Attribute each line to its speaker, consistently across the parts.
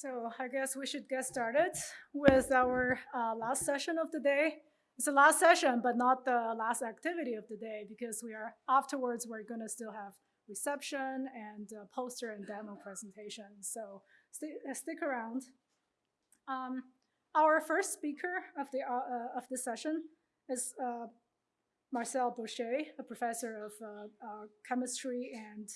Speaker 1: So I guess we should get started with our uh, last session of the day. It's the last session, but not the last activity of the day because we are afterwards we're going to still have reception and uh, poster and demo presentation. So st uh, stick around. Um, our first speaker of the uh, uh of the session is uh, Marcel Bruchez, a professor of chemistry and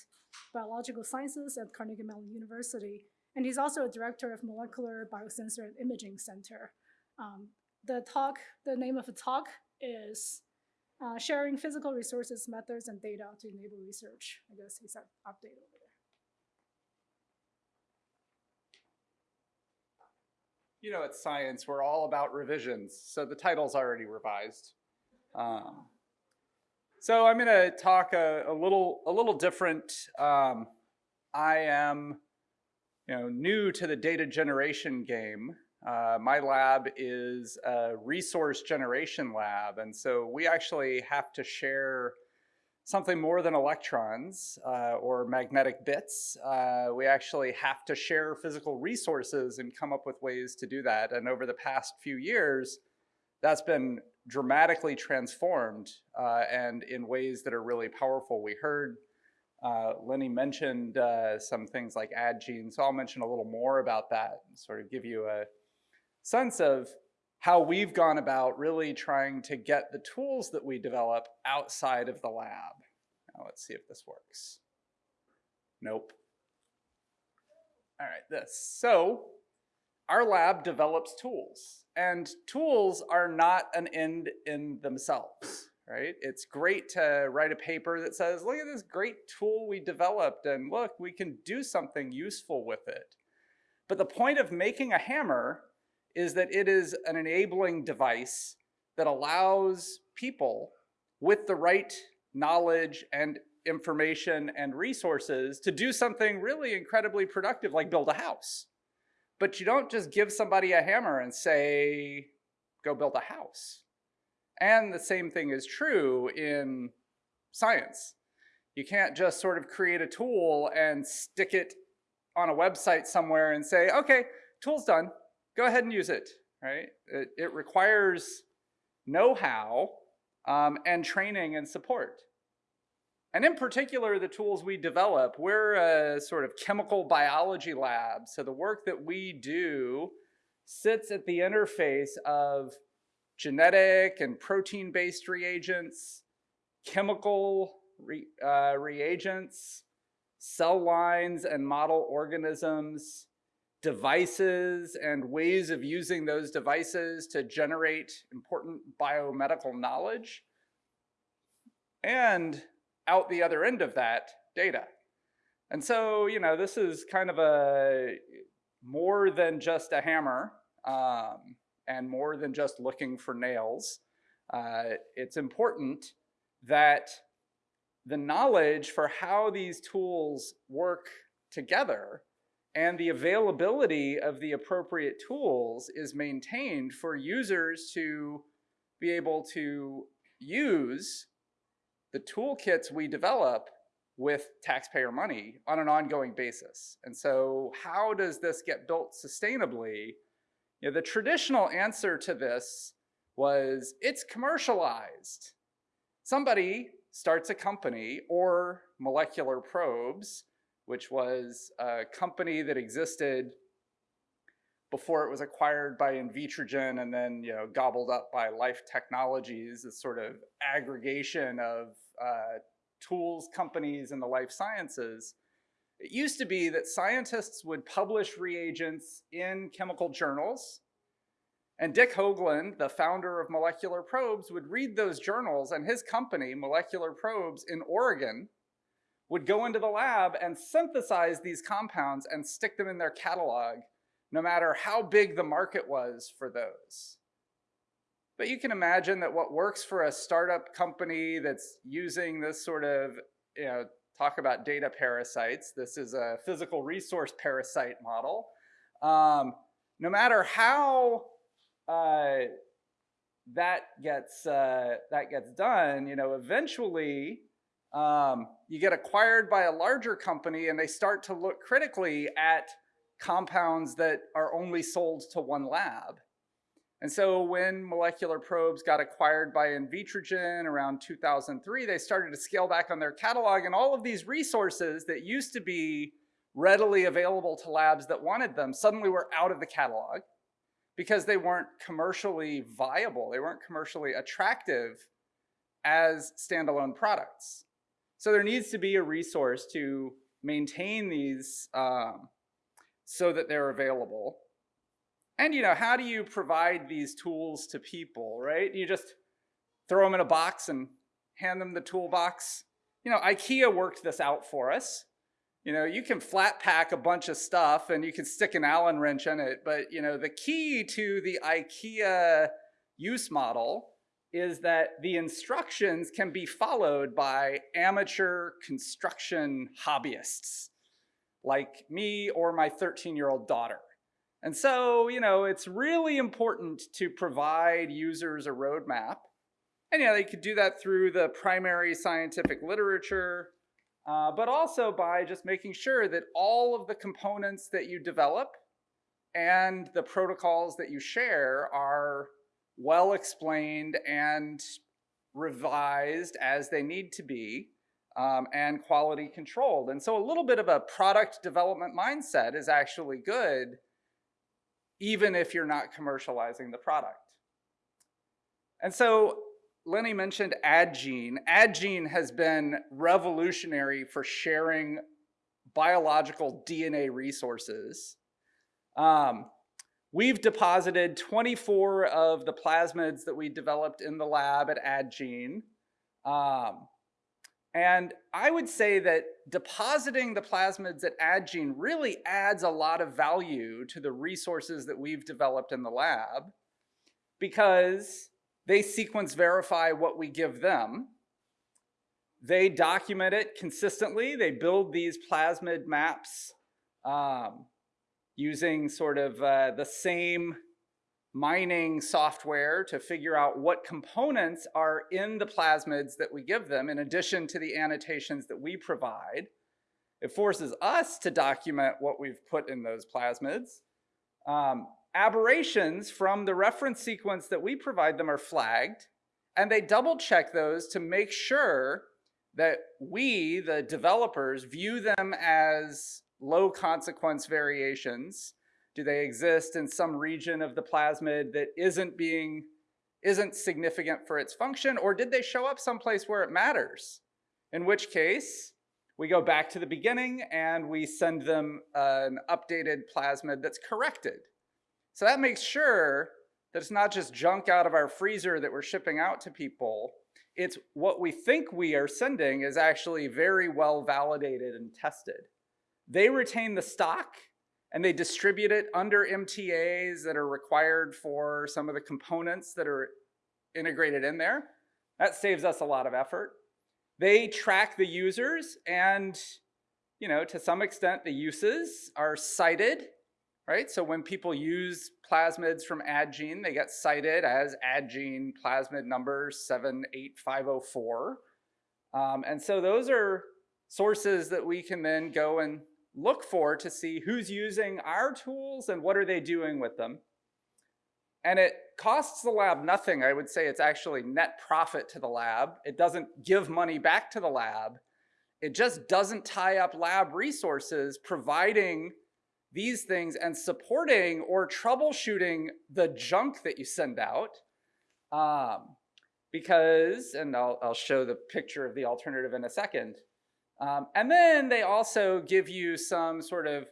Speaker 1: biological sciences at Carnegie Mellon University. And he's also a director of Molecular Biosensor and Imaging Center. Um, the talk, the name of the talk is uh, Sharing Physical Resources, Methods, and Data to Enable Research. I guess he's an update over there.
Speaker 2: You know, at science, we're all about revisions, so the title's already revised. Um, so I'm going to talk a, a, little a little different. Um, I am you know new to the data generation game. Uh, my lab is a resource generation lab, and so we actually have to share something more than electrons uh, or magnetic bits. Uh, we actually have to share physical resources and come up with ways to do that. And over the past few years, that's been dramatically transformed uh, and in ways that are really powerful. We heard uh, Lenny mentioned uh, some things like Addgenes, so I'll mention a little more about that and sort of give you a sense of how we've gone about really trying to get the tools that we develop outside of the lab. Now let's see if this works. Nope. All right, this. So our lab develops tools. And tools are not an end in themselves, right? It's great to write a paper that says, look at this great tool we developed and look, we can do something useful with it. But the point of making a hammer is that it is an enabling device that allows people with the right knowledge and information and resources to do something really incredibly productive like build a house. But you don't just give somebody a hammer and say, go build a house. And the same thing is true in science. You can't just sort of create a tool and stick it on a website somewhere and say, okay, tool's done, go ahead and use it, right? It, it requires know-how um, and training and support. And in particular, the tools we develop, we're a sort of chemical biology lab. So the work that we do sits at the interface of genetic and protein-based reagents, chemical re, uh, reagents, cell lines and model organisms, devices and ways of using those devices to generate important biomedical knowledge, and out the other end of that data. And so, you know, this is kind of a more than just a hammer um, and more than just looking for nails. Uh, it's important that the knowledge for how these tools work together and the availability of the appropriate tools is maintained for users to be able to use the toolkits we develop with taxpayer money on an ongoing basis. And so how does this get built sustainably? Know, the traditional answer to this was it's commercialized. Somebody starts a company or molecular probes, which was a company that existed before it was acquired by Invitrogen and then you know gobbled up by Life Technologies, this sort of aggregation of uh, tools companies in the life sciences. It used to be that scientists would publish reagents in chemical journals and Dick Haugland, the founder of Molecular Probes, would read those journals and his company, Molecular Probes in Oregon, would go into the lab and synthesize these compounds and stick them in their catalog no matter how big the market was for those. But you can imagine that what works for a startup company that's using this sort of, you know, talk about data parasites. This is a physical resource parasite model. Um, no matter how uh, that gets uh, that gets done, you know, eventually um, you get acquired by a larger company and they start to look critically at compounds that are only sold to one lab. And so when molecular probes got acquired by Invitrogen around 2003, they started to scale back on their catalog and all of these resources that used to be readily available to labs that wanted them suddenly were out of the catalog because they weren't commercially viable. They weren't commercially attractive as standalone products. So there needs to be a resource to maintain these um, so that they're available. And you know, how do you provide these tools to people, right? You just throw them in a box and hand them the toolbox. You know, IKEA worked this out for us. You know, you can flat pack a bunch of stuff and you can stick an Allen wrench in it, but you know, the key to the IKEA use model is that the instructions can be followed by amateur construction hobbyists like me or my 13 year old daughter. And so, you know, it's really important to provide users a roadmap. And yeah, they could do that through the primary scientific literature, uh, but also by just making sure that all of the components that you develop and the protocols that you share are well explained and revised as they need to be um, and quality controlled. And so a little bit of a product development mindset is actually good even if you're not commercializing the product. And so Lenny mentioned Addgene. Addgene has been revolutionary for sharing biological DNA resources. Um, We've deposited 24 of the plasmids that we developed in the lab at Addgene. Um, and I would say that depositing the plasmids at Addgene really adds a lot of value to the resources that we've developed in the lab because they sequence verify what we give them. They document it consistently. They build these plasmid maps um, using sort of uh, the same mining software to figure out what components are in the plasmids that we give them in addition to the annotations that we provide. It forces us to document what we've put in those plasmids. Um, aberrations from the reference sequence that we provide them are flagged and they double check those to make sure that we, the developers, view them as low consequence variations? Do they exist in some region of the plasmid that isn't being, isn't significant for its function? Or did they show up someplace where it matters? In which case, we go back to the beginning and we send them an updated plasmid that's corrected. So that makes sure that it's not just junk out of our freezer that we're shipping out to people. It's what we think we are sending is actually very well validated and tested. They retain the stock and they distribute it under MTAs that are required for some of the components that are integrated in there. That saves us a lot of effort. They track the users and, you know, to some extent the uses are cited, right? So when people use plasmids from Addgene, they get cited as Addgene plasmid number 78504. Um, and so those are sources that we can then go and look for to see who's using our tools and what are they doing with them. And it costs the lab nothing. I would say it's actually net profit to the lab. It doesn't give money back to the lab. It just doesn't tie up lab resources providing these things and supporting or troubleshooting the junk that you send out. Um, because, and I'll, I'll show the picture of the alternative in a second, um, and then they also give you some sort of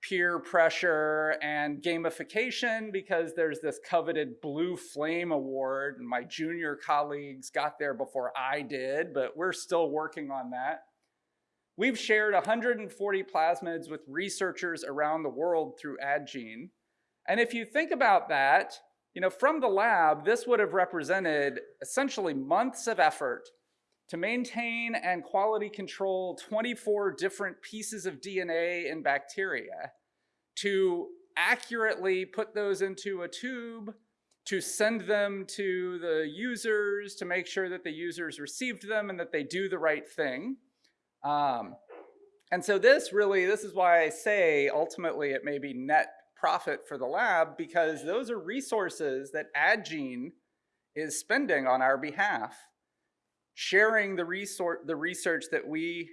Speaker 2: peer pressure and gamification because there's this coveted Blue Flame Award and my junior colleagues got there before I did, but we're still working on that. We've shared 140 plasmids with researchers around the world through Addgene. And if you think about that, you know, from the lab, this would have represented essentially months of effort to maintain and quality control 24 different pieces of DNA in bacteria, to accurately put those into a tube, to send them to the users, to make sure that the users received them and that they do the right thing. Um, and so this really, this is why I say ultimately it may be net profit for the lab because those are resources that Addgene is spending on our behalf, sharing the, resor- the research that we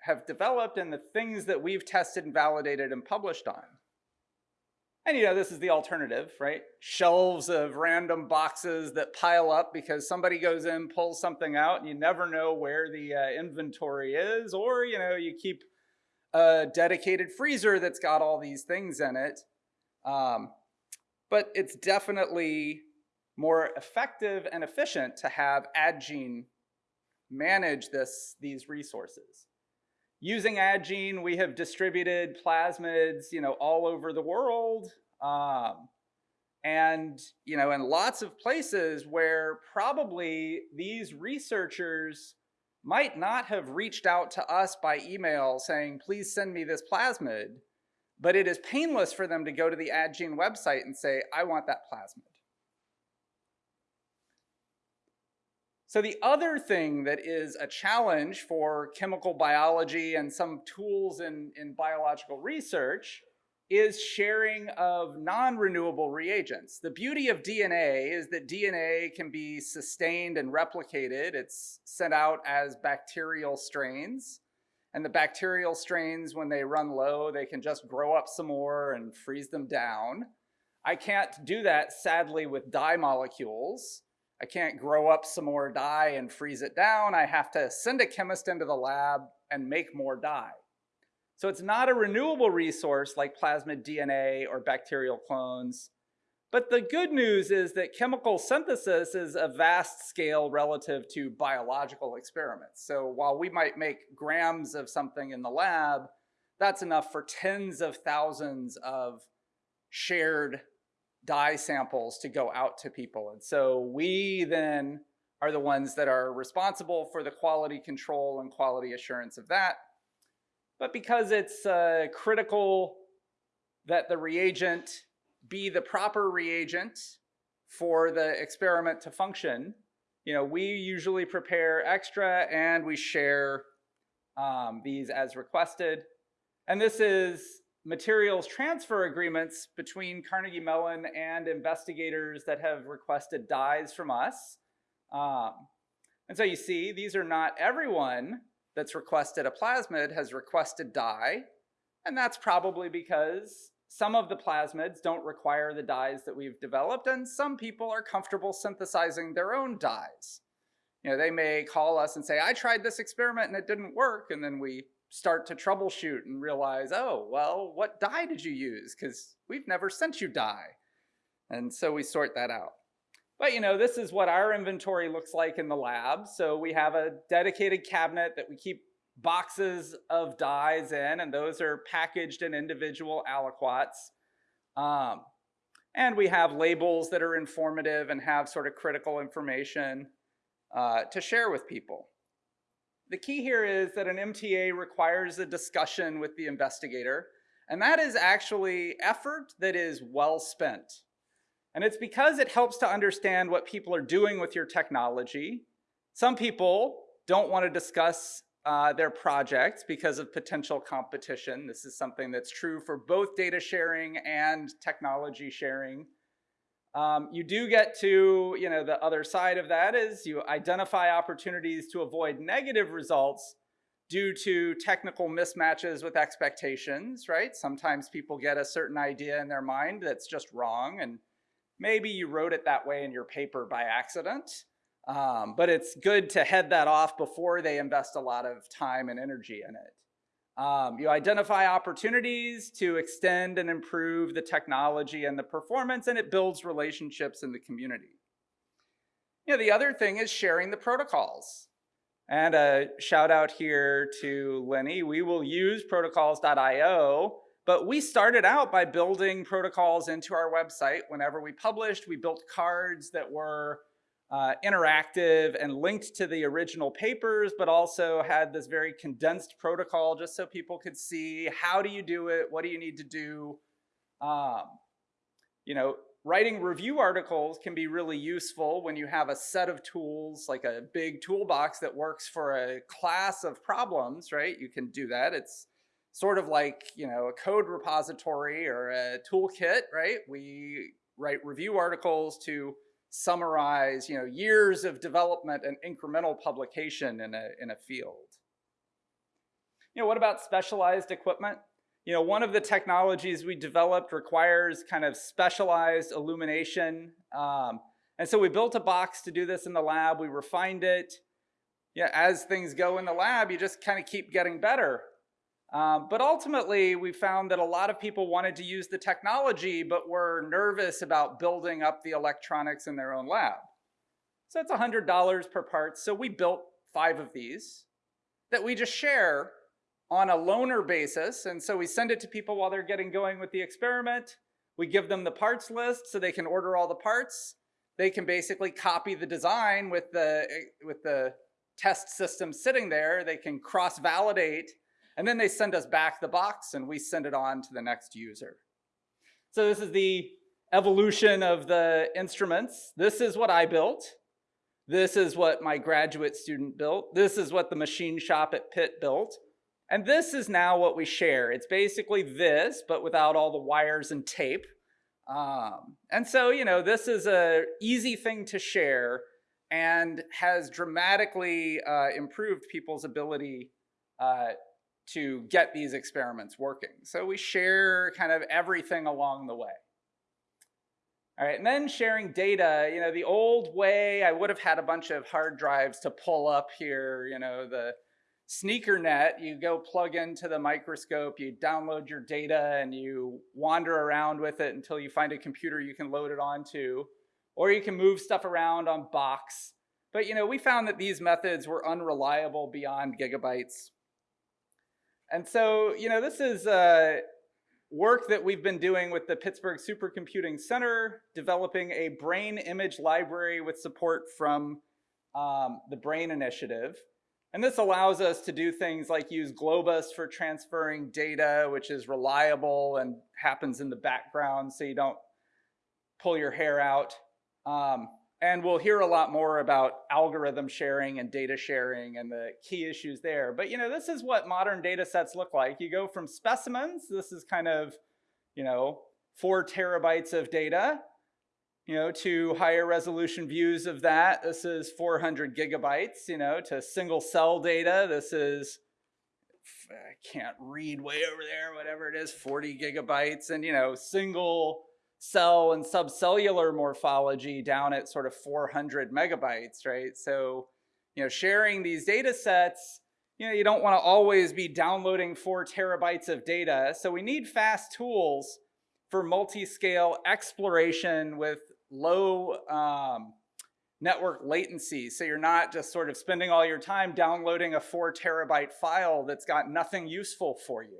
Speaker 2: have developed and the things that we've tested and validated and published on. And you know, this is the alternative, right? Shelves of random boxes that pile up because somebody goes in, pulls something out, and you never know where the uh, inventory is, or you know, you keep a dedicated freezer that's got all these things in it. Um, but it's definitely more effective and efficient to have Addgene manage this, these resources. Using Addgene, we have distributed plasmids, you know, all over the world. Um, and, you know, in lots of places where probably these researchers might not have reached out to us by email saying, please send me this plasmid, but it is painless for them to go to the Addgene website and say, I want that plasmid. So the other thing that is a challenge for chemical biology and some tools in, in biological research is sharing of non-renewable reagents. The beauty of DNA is that DNA can be sustained and replicated. It's sent out as bacterial strains. And the bacterial strains, when they run low, they can just grow up some more and freeze them down. I can't do that, sadly, with dye molecules. I can't grow up some more dye and freeze it down. I have to send a chemist into the lab and make more dye. So it's not a renewable resource like plasmid DNA or bacterial clones. But the good news is that chemical synthesis is a vast scale relative to biological experiments. So while we might make grams of something in the lab, that's enough for tens of thousands of shared dye samples to go out to people. And so we then are the ones that are responsible for the quality control and quality assurance of that. But because it's uh, critical that the reagent be the proper reagent for the experiment to function, you know, we usually prepare extra and we share um, these as requested. And this is materials transfer agreements between Carnegie Mellon and investigators that have requested dyes from us. Um, and so you see, these are not everyone that's requested a plasmid has requested dye, and that's probably because some of the plasmids don't require the dyes that we've developed, and some people are comfortable synthesizing their own dyes. You know, they may call us and say, I tried this experiment and it didn't work, and then we start to troubleshoot and realize, oh, well, what dye did you use? Because we've never sent you dye. And so we sort that out. But you know, this is what our inventory looks like in the lab. So we have a dedicated cabinet that we keep boxes of dyes in, and those are packaged in individual aliquots. Um, and we have labels that are informative and have sort of critical information uh, to share with people. The key here is that an MTA requires a discussion with the investigator, and that is actually effort that is well spent. And it's because it helps to understand what people are doing with your technology. Some people don't want to discuss uh, their projects because of potential competition. This is something that's true for both data sharing and technology sharing. Um, you do get to, you know, the other side of that is you identify opportunities to avoid negative results due to technical mismatches with expectations, right? Sometimes people get a certain idea in their mind that's just wrong and maybe you wrote it that way in your paper by accident. Um, but it's good to head that off before they invest a lot of time and energy in it. Um, you identify opportunities to extend and improve the technology and the performance, and it builds relationships in the community. You know, the other thing is sharing the protocols. And a shout out here to Lenny. We will use protocols.io, but we started out by building protocols into our website. Whenever we published, we built cards that were uh, interactive and linked to the original papers, but also had this very condensed protocol just so people could see how do you do it, what do you need to do. Um, you know, writing review articles can be really useful when you have a set of tools, like a big toolbox that works for a class of problems, right? You can do that. It's sort of like, you know, a code repository or a toolkit, right? We write review articles to summarize, you know, years of development and incremental publication in a, in a field. You know, what about specialized equipment? You know, one of the technologies we developed requires kind of specialized illumination. Um, and so we built a box to do this in the lab. We refined it. Yeah, as things go in the lab, you just kind of keep getting better. Um, but ultimately, we found that a lot of people wanted to use the technology, but were nervous about building up the electronics in their own lab. So it's $100 per part. So we built five of these that we just share on a loaner basis. And so we send it to people while they're getting going with the experiment. We give them the parts list so they can order all the parts. They can basically copy the design with the, with the test system sitting there. They can cross-validate and then they send us back the box and we send it on to the next user. So this is the evolution of the instruments. This is what I built. This is what my graduate student built. This is what the machine shop at Pitt built. And this is now what we share. It's basically this, but without all the wires and tape. Um, and so, you know, this is a easy thing to share and has dramatically uh, improved people's ability uh, to get these experiments working. So we share kind of everything along the way. All right, and then sharing data, you know, the old way, I would have had a bunch of hard drives to pull up here, you know, the sneaker net, you go plug into the microscope, you download your data and you wander around with it until you find a computer you can load it onto, or you can move stuff around on Box. But, you know, we found that these methods were unreliable beyond gigabytes. And so, you know, this is uh, work that we've been doing with the Pittsburgh Supercomputing Center, developing a brain image library with support from um, the BRAIN Initiative. And this allows us to do things like use Globus for transferring data, which is reliable and happens in the background so you don't pull your hair out. Um, and we'll hear a lot more about algorithm sharing and data sharing and the key issues there. But you know, this is what modern data sets look like. You go from specimens, this is kind of, you know, four terabytes of data, you know, to higher resolution views of that. This is 400 gigabytes, you know, to single cell data. This is, I can't read way over there, whatever it is, 40 gigabytes and, you know, single cell and subcellular morphology down at sort of 400 megabytes, right? So, you know, sharing these data sets, you know, you don't want to always be downloading four terabytes of data. So we need fast tools for multi-scale exploration with low um, network latency. So you're not just sort of spending all your time downloading a four terabyte file that's got nothing useful for you.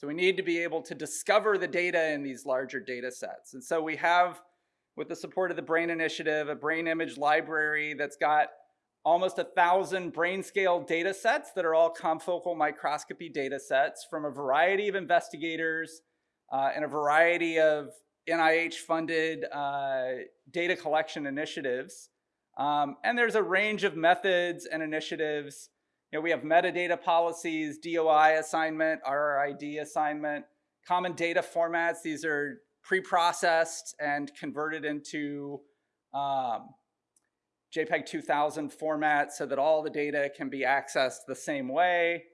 Speaker 2: So we need to be able to discover the data in these larger data sets. And so we have, with the support of the BRAIN Initiative, a brain image library that's got almost a thousand brain scale data sets that are all confocal microscopy data sets from a variety of investigators uh, and a variety of NIH funded uh, data collection initiatives. Um, and there's a range of methods and initiatives you know, we have metadata policies, DOI assignment, RRID assignment, common data formats. These are pre-processed and converted into um, JPEG 2000 format so that all the data can be accessed the same way.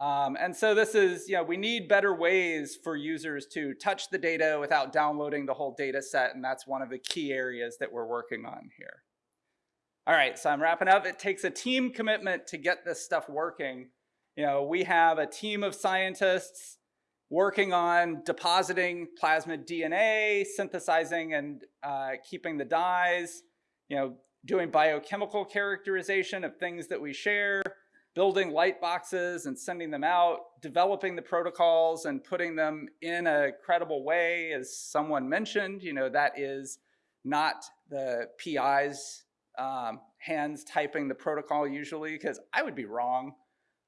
Speaker 2: Um, and so this is, you know, we need better ways for users to touch the data without downloading the whole data set, and that's one of the key areas that we're working on here. All right, so I'm wrapping up. It takes a team commitment to get this stuff working. You know, we have a team of scientists working on depositing plasmid DNA, synthesizing and uh, keeping the dyes, you know, doing biochemical characterization of things that we share, building light boxes and sending them out, developing the protocols and putting them in a credible way, as someone mentioned, you know, that is not the PI's um, hands typing the protocol usually because I would be wrong.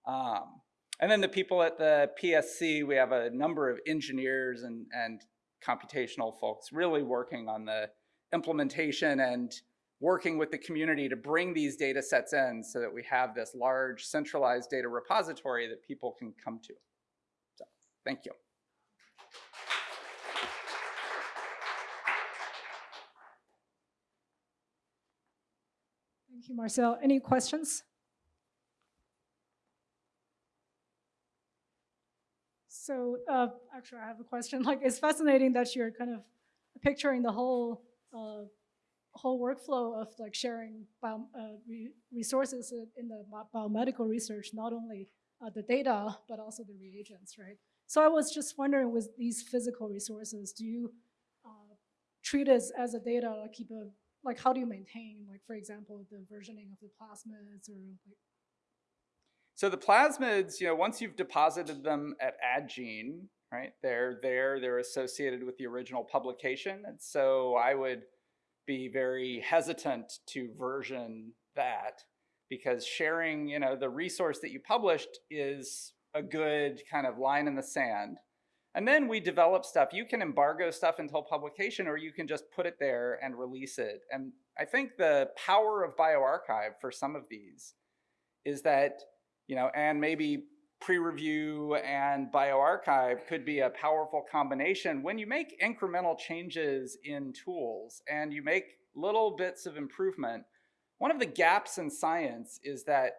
Speaker 2: Um, and then the people at the PSC, we have a number of engineers and, and computational folks really working on the implementation and working with the community to bring these data sets in so that we have this large centralized data repository that people can come to. So Thank you.
Speaker 1: Thank you, Marcel. Any questions? So, uh, actually, I have a question. Like, it's fascinating that you're kind of picturing the whole, uh, whole workflow of like sharing bio, uh, re- resources in- the biomedical research, not only uh, the data, but also the reagents, right? So I was just wondering with these physical resources, do you uh, treat it as a data, like keep a, like how do you maintain, like for example, the versioning of the plasmids or like,
Speaker 2: So the plasmids, you know, once you've deposited them at Addgene, right, they're there, they're associated with the original publication. And so I would be very hesitant to version that because sharing, you know, the resource that you published is a good kind of line in the sand. And then we develop stuff. You can embargo stuff until publication, or you can just put it there and release it. And I think the power of bioRxiv for some of these is that you know, and maybe pre-review and bioRxiv could be a powerful combination when you make incremental changes in tools and you make little bits of improvement. One of the gaps in science is that,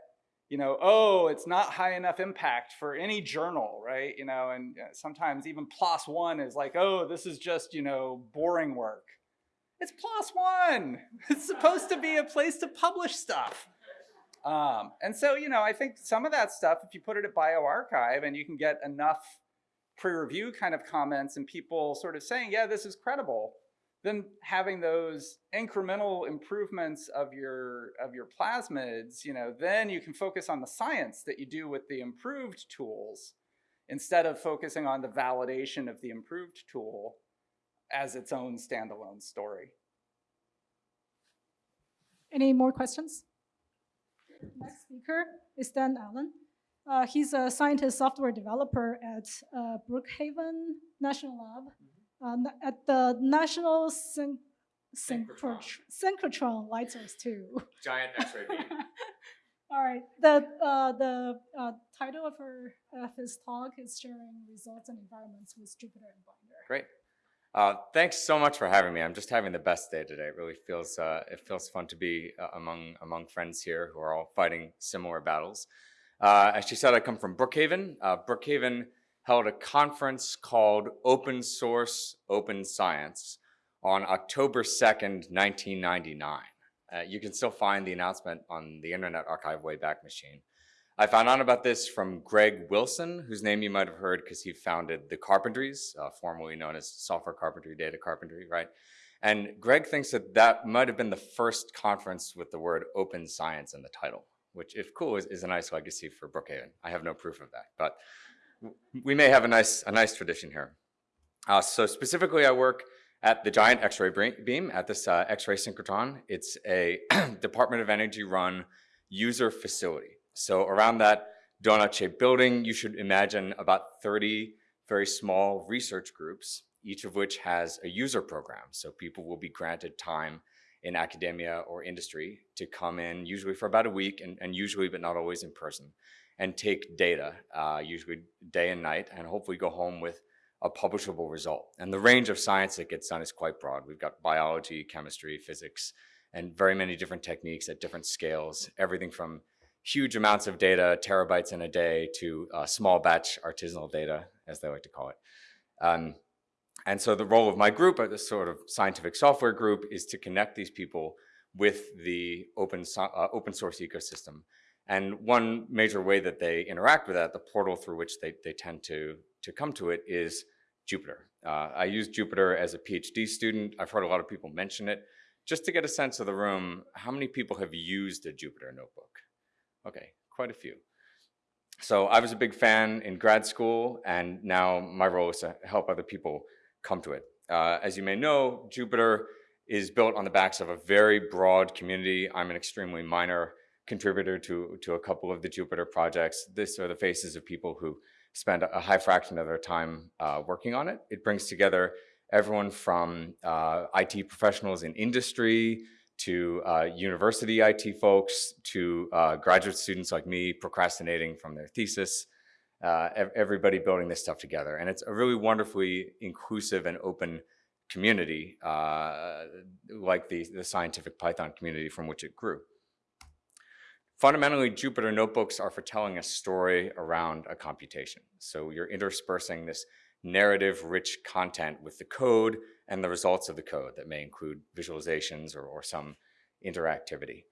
Speaker 2: you know, oh, it's not high enough impact for any journal, right? You know, and uh, sometimes even PLOS one is like, oh, this is just, you know, boring work. It's PLOS one. It's supposed to be a place to publish stuff. Um, and so, you know, I think some of that stuff, if you put it at bioRxiv and you can get enough pre-review kind of comments and people sort of saying, yeah, this is credible, then having those incremental improvements of your of your plasmids, you know, then you can focus on the science that you do with the improved tools instead of focusing on the validation of the improved tool as its own standalone story.
Speaker 1: any more questions? Next speaker is Dan Allan. Uh, he's a scientist software developer at uh, Brookhaven National Lab uh, at the National Syn-
Speaker 3: Synchrotron.
Speaker 1: Synchrotron Source 2.
Speaker 3: Giant X-ray beam.
Speaker 1: All right. The uh, the uh, title of her of his talk is sharing results and environments with Jupyter and Binder.
Speaker 3: Great. Uh, thanks so much for having me. I'm just having the best day today. It really feels uh, it feels fun to be uh, among among friends here who are all fighting similar battles. Uh, as she said, I come from Brookhaven. Uh, Brookhaven held a conference called Open Source Open Science on October 2nd, 1999. Uh, you can still find the announcement on the Internet Archive Wayback Machine. I found out about this from Greg Wilson, whose name you might have heard because he founded the Carpentries, uh, formerly known as Software Carpentry, Data Carpentry, right? And Greg thinks that that might have been the first conference with the word open science in the title, which, if cool, is, is a nice legacy for Brookhaven. I have no proof of that, but we may have a nice, a nice tradition here. Uh, so specifically, I work at the Giant X-ray beam at this uh, X-ray synchrotron. It's a Department of Energy run user facility. So around that donut-shaped building, you should imagine about 30 very small research groups, each of which has a user program. So people will be granted time in academia or industry to come in, usually for about a week, and, and usually, but not always in person, and take data, uh, usually day and night, and hopefully go home with a publishable result. And the range of science that gets done is quite broad. We've got biology, chemistry, physics, and very many different techniques at different scales, everything from huge amounts of data, terabytes in a day, to uh, small batch artisanal data, as they like to call it. Um, and so the role of my group, uh, this sort of scientific software group, is to connect these people with the open, so- uh, open source ecosystem. And one major way that they interact with that, the portal through which they, they tend to, to come to it, is Jupyter. Uh, I used Jupyter as a PhD student. I've heard a lot of people mention it. Just to get a sense of the room, how many people have used a Jupyter notebook? Okay, quite a few. So I was a big fan in grad school, and now my role is to help other people come to it. Uh, as you may know, Jupyter is built on the backs of a very broad community. I'm an extremely minor contributor to, to a couple of the Jupyter projects. These are the faces of people who spend a high fraction of their time uh, working on it. It brings together everyone from uh, IT professionals in industry to uh, university IT folks to uh, graduate students like me procrastinating from their thesis. uh, everybody building this stuff together. And it's a really wonderfully inclusive and open community, uh, like the, the scientific Python community from which it grew. Fundamentally, Jupyter Notebooks are for telling a story around a computation. So you're interspersing this narrative-rich content with the code and the results of the code that may include visualizations or, or some interactivity.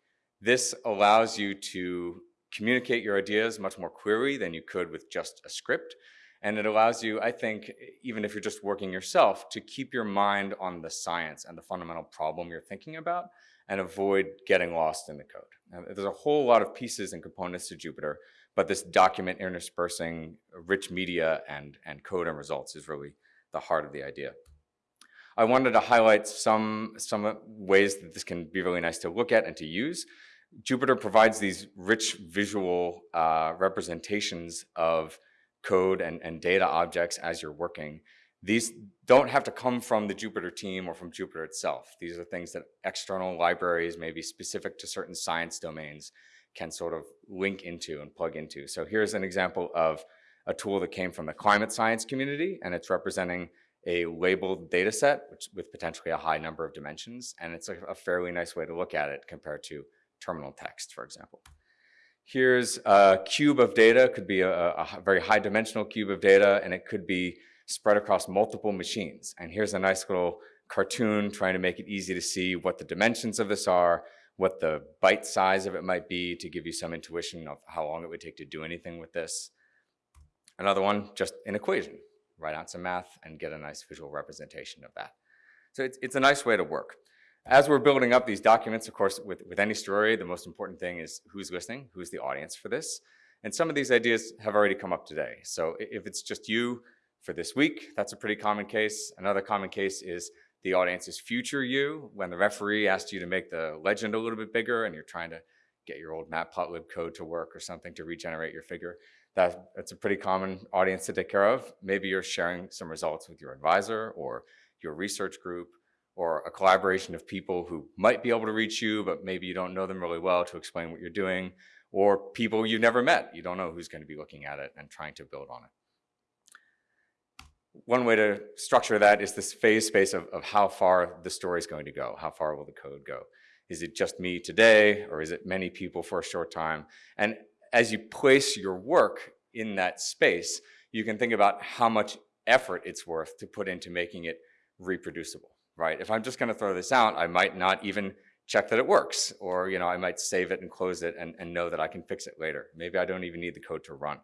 Speaker 3: This allows you to communicate your ideas much more clearly than you could with just a script. And it allows you, I think, even if you're just working yourself, to keep your mind on the science and the fundamental problem you're thinking about and avoid getting lost in the code. Now, there's a whole lot of pieces and components to Jupyter, but this document interspersing rich media and, and code and results is really the heart of the idea. I wanted to highlight some, some ways that this can be really nice to look at and to use. Jupyter provides these rich visual uh, representations of code and, and data objects as you're working. These don't have to come from the Jupyter team or from Jupyter itself. These are things that external libraries, maybe specific to certain science domains, can sort of link into and plug into. So here's an example of a tool that came from the climate science community, and it's representing a labeled data set which, with potentially a high number of dimensions, and it's a, a fairly nice way to look at it compared to terminal text, for example. Here's a cube of data, could be a, a very high dimensional cube of data, and it could be spread across multiple machines. And here's a nice little cartoon trying to make it easy to see what the dimensions of this are, what the byte size of it might be to give you some intuition of how long it would take to do anything with this. Another one, just an equation. Write out some math and get a nice visual representation of that. So it's, it's a nice way to work. As we're building up these documents, of course, with, with any story, the most important thing is who's listening, who's the audience for this. And some of these ideas have already come up today. So if it's just you for this week, that's a pretty common case. Another common case is the audience's future you, when the referee asked you to make the legend a little bit bigger and you're trying to get your old matplotlib code to work or something to regenerate your figure. That, that's a pretty common audience to take care of. Maybe you're sharing some results with your advisor or your research group or a collaboration of people who might be able to reach you, but maybe you don't know them really well to explain what you're doing, or people you've never met. You don't know who's going to be looking at it and trying to build on it. One way to structure that is this phase space of, of how far the story is going to go. How far will the code go? Is it just me today, or is it many people for a short time? And as you place your work in that space, you can think about how much effort it's worth to put into making it reproducible right? If I'm just going to throw this out, I might not even check that it works, or you know, I might save it and close it and, and know that I can fix it later. Maybe I don't even need the code to run.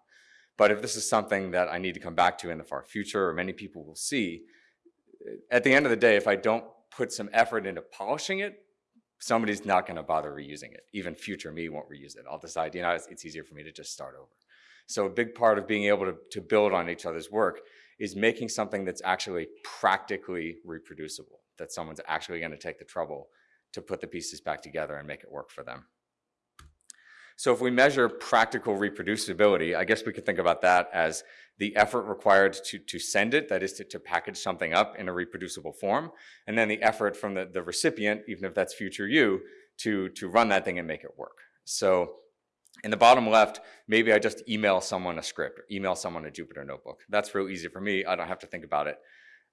Speaker 3: But if this is something that I need to come back to in the far future, or many people will see, at the end of the day, if I don't put some effort into polishing it, somebody's not going to bother reusing it. Even future me won't reuse it. I'll decide, you know, it's, it's easier for me to just start over. So a big part of being able to, to build on each other's work is making something that's actually practically reproducible that someone's actually going to take the trouble to put the pieces back together and make it work for them. So if we measure practical reproducibility, I guess we could think about that as the effort required to, to send it, that is to, to package something up in a reproducible form, and then the effort from the, the recipient, even if that's future you, to, to run that thing and make it work. So in the bottom left, maybe I just email someone a script, email someone a Jupyter notebook. That's real easy for me. I don't have to think about it.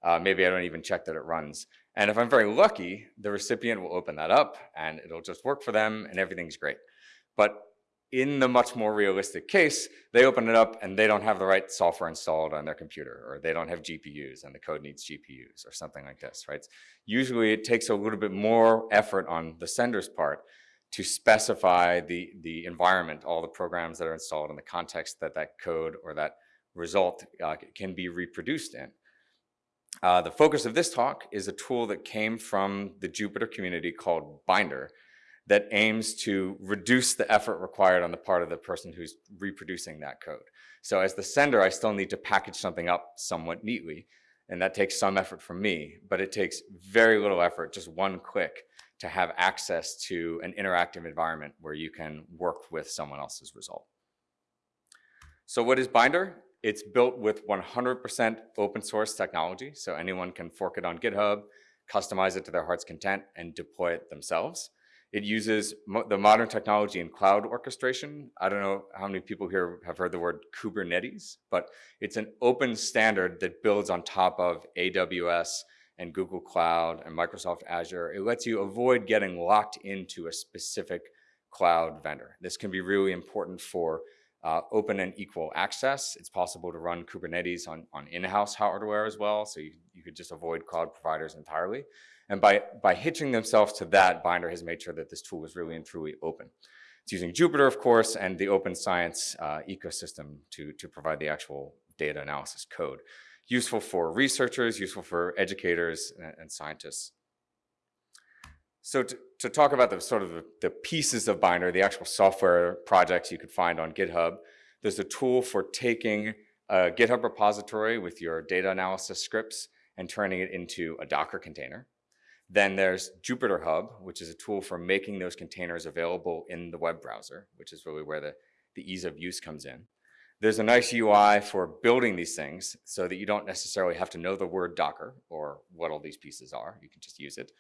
Speaker 3: Uh, maybe I don't even check that it runs. And if I'm very lucky, the recipient will open that up and it'll just work for them and everything's great. But in the much more realistic case, they open it up and they don't have the right software installed on their computer, or they don't have GPUs and the code needs GPUs or something like this, right? Usually it takes a little bit more effort on the sender's part to specify the, the environment, all the programs that are installed in the context that that code or that result uh, can be reproduced in. Uh, the focus of this talk is a tool that came from the Jupyter community called Binder that aims to reduce the effort required on the part of the person who's reproducing that code. So as the sender, I still need to package something up somewhat neatly, and that takes some effort from me, but it takes very little effort, just one click, to have access to an interactive environment where you can work with someone else's result. So what is Binder? It's built with 100% open source technology, so anyone can fork it on GitHub, customize it to their heart's content, and deploy it themselves. It uses mo- the modern technology in cloud orchestration. I don't know how many people here have heard the word Kubernetes, but it's an open standard that builds on top of AWS and Google Cloud and Microsoft Azure. It lets you avoid getting locked into a specific cloud vendor. This can be really important for uh, open and equal access. It's possible to run Kubernetes on, on in-house hardware as well, so you, you could just avoid cloud providers entirely. And by, by hitching themselves to that, Binder has made sure that this tool is really and truly open. It's using Jupyter, of course, and the open science uh, ecosystem to, to provide the actual data analysis code. Useful for researchers, useful for educators and, and scientists. So to, to, talk about the sort of the, the, pieces of Binder, the actual software projects you could find on GitHub, there's a tool for taking a GitHub repository with your data analysis scripts and turning it into a Docker container. Then there's Jupyter Hub, which is a tool for making those containers available in the web browser, which is really where the, the ease of use comes in. There's a nice UI for building these things so that you don't necessarily have to know the word Docker or what all these pieces are. You can just use it.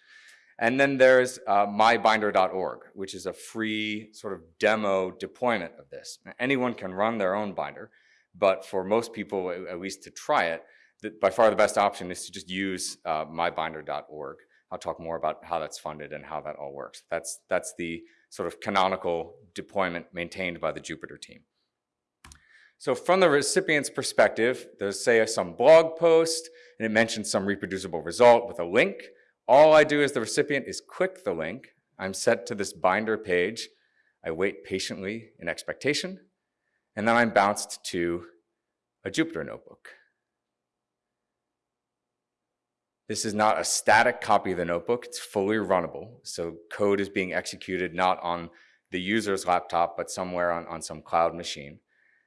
Speaker 3: And then there's uh, mybinder.org, which is a free sort of demo deployment of this. Anyone can run their own binder, but for most people, at least to try it, the, by far the best option is to just use uh, mybinder.org. I'll talk more about how that's funded and how that all works. That's, that's the sort of canonical deployment maintained by the Jupyter team. So from the recipient's perspective, there's say some blog post and it mentions some reproducible result with a link. All I do as the recipient is click the link. I'm set to this binder page. I wait patiently in expectation, and then I'm bounced to a Jupyter notebook. This is not a static copy of the notebook, it's fully runnable. So code is being executed not on the user's laptop, but somewhere on, on some cloud machine.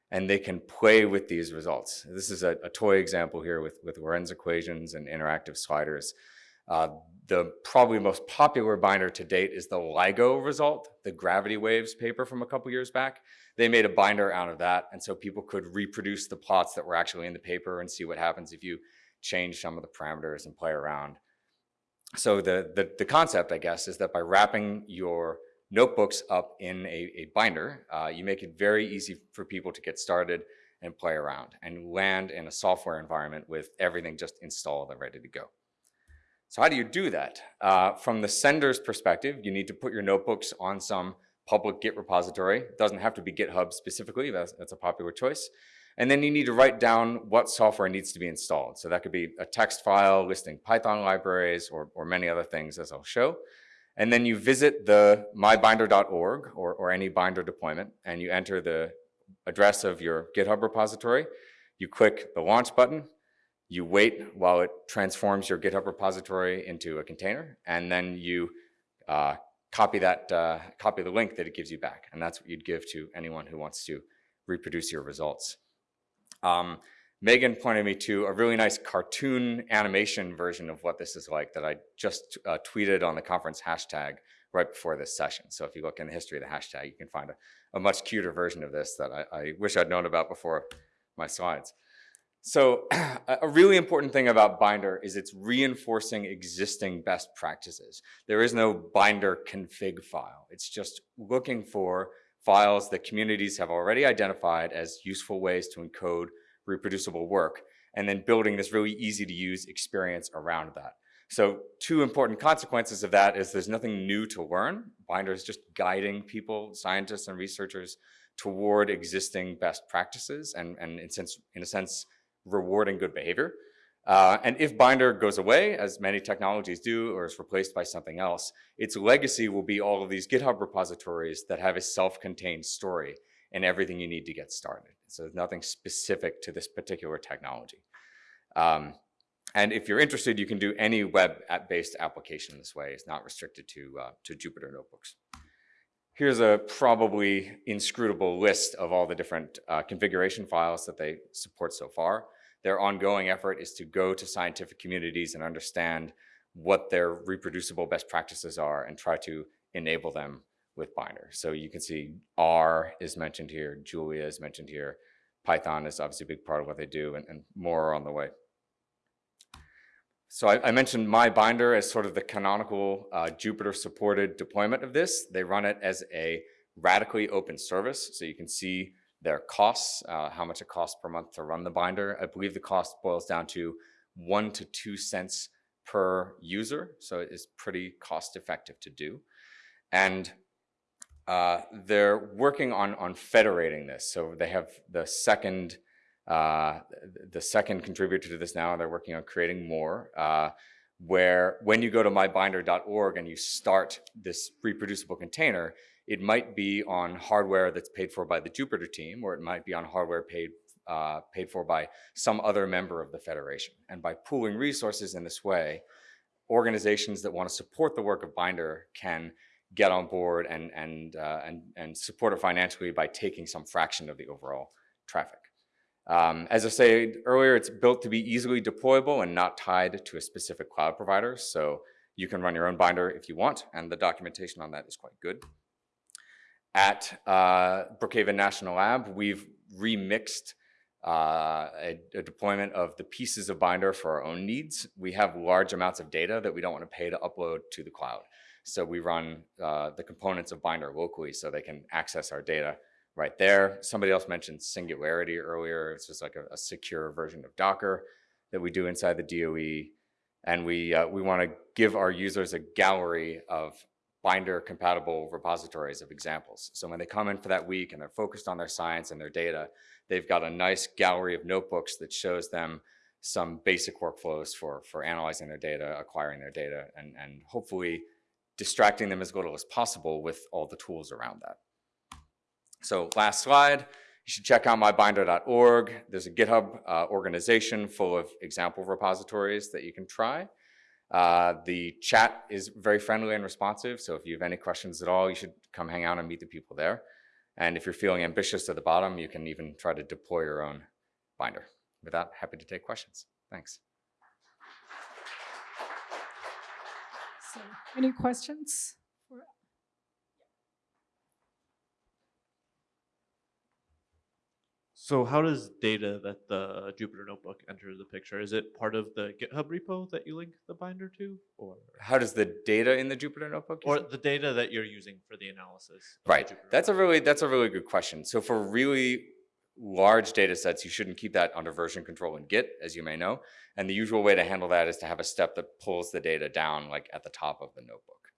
Speaker 3: And they can play with these results. This is a, a toy example here with, with Lorenz equations and interactive sliders. Uh, the probably most popular binder to date is the LIGO result, the gravity waves paper from a couple years back. They made a binder out of that, and so people could reproduce the plots that were actually in the paper and see what happens if you change some of the parameters and play around. So the, the, the concept, I guess, is that by wrapping your notebooks up in a, a binder, uh, you make it very easy for people to get started and play around and land in a software environment with everything just installed and ready to go. So how do you do that? Uh, from the sender's perspective, you need to put your notebooks on some public Git repository. It doesn't have to be GitHub specifically, that's, that's a popular choice. And then you need to write down what software needs to be installed. So that could be a text file listing Python libraries or, or many other things as I'll show. And then you visit the mybinder.org or, or any binder deployment and you enter the address of your GitHub repository. You click the launch button you wait while it transforms your GitHub repository into a container, and then you uh, copy that, uh, copy the link that it gives you back. And that's what you'd give to anyone who wants to reproduce your results. Um, Megan pointed me to a really nice cartoon animation version of what this is like that I just uh, tweeted on the conference hashtag right before this session. So if you look in the history of the hashtag, you can find a, a much cuter version of this that I, I wish I'd known about before my slides. So a really important thing about Binder is it's reinforcing existing best practices. There is no Binder config file. It's just looking for files that communities have already identified as useful ways to encode reproducible work, and then building this really easy to use experience around that. So two important consequences of that is there's nothing new to learn. Binder is just guiding people, scientists and researchers toward existing best practices and, and in, sense, in a sense, rewarding good behavior. Uh, and if Binder goes away, as many technologies do, or is replaced by something else, its legacy will be all of these GitHub repositories that have a self-contained story and everything you need to get started. So there's nothing specific to this particular technology. Um, and if you're interested, you can do any web-based application this way. It's not restricted to, uh, to Jupyter notebooks. Here's a probably inscrutable list of all the different uh, configuration files that they support so far. Their ongoing effort is to go to scientific communities and understand what their reproducible best practices are and try to enable them with Binder. So you can see R is mentioned here, Julia is mentioned here, Python is obviously a big part of what they do, and, and more on the way. so I, I mentioned my binder as sort of the canonical uh, Jupyter supported deployment of this. They run it as a radically open service. So you can see their costs, uh, how much it costs per month to run the binder. I believe the cost boils down to one to two cents per user. So it is pretty cost effective to do. And uh, they're working on, on federating this. So they have the second, uh, the second contributor to this now, and they're working on creating more, uh, where when you go to mybinder.org and you start this reproducible container, it might be on hardware that's paid for by the Jupyter team, or it might be on hardware paid, uh, paid for by some other member of the federation. And by pooling resources in this way, organizations that want to support the work of Binder can get on board and, and, uh, and, and support it financially by taking some fraction of the overall traffic. Um, as I said earlier, it's built to be easily deployable and not tied to a specific cloud provider. So you can run your own binder if you want, and the documentation on that is quite good. At uh, Brookhaven National Lab, we've remixed uh, a, a, deployment of the pieces of Binder for our own needs. We have large amounts of data that we don't want to pay to upload to the cloud. So we run uh, the components of Binder locally so they can access our data right there. Somebody else mentioned Singularity earlier. It's just like a, a secure version of Docker that we do inside the DOE. And we, uh, we want to give our users a gallery of binder compatible repositories of examples. So when they come in for that week and they're focused on their science and their data, they've got a nice gallery of notebooks that shows them some basic workflows for, for analyzing their data, acquiring their data, and, and hopefully distracting them as little as possible with all the tools around that. So last slide, you should check out mybinder.org. There's a GitHub uh, organization full of example repositories that you can try. Uh, the chat is very friendly and responsive, so if you have any questions at all, you should come hang out and meet the people there. And if you're feeling ambitious at the bottom, you can even try to deploy your own binder. With that, happy to take questions. Thanks.
Speaker 1: So, any questions?
Speaker 4: So how does data that the Jupyter Notebook enters the picture? Is it part of the GitHub repo that you link the binder to, or
Speaker 3: How does the data in the Jupyter Notebook?
Speaker 4: or the data that you're using for the analysis? of the
Speaker 3: Right. That's a really that's a really good question. So for really large data sets, you shouldn't keep that under version control in Git, as you may know. And the usual way to handle that is to have a step that pulls the data down like at the top of the notebook.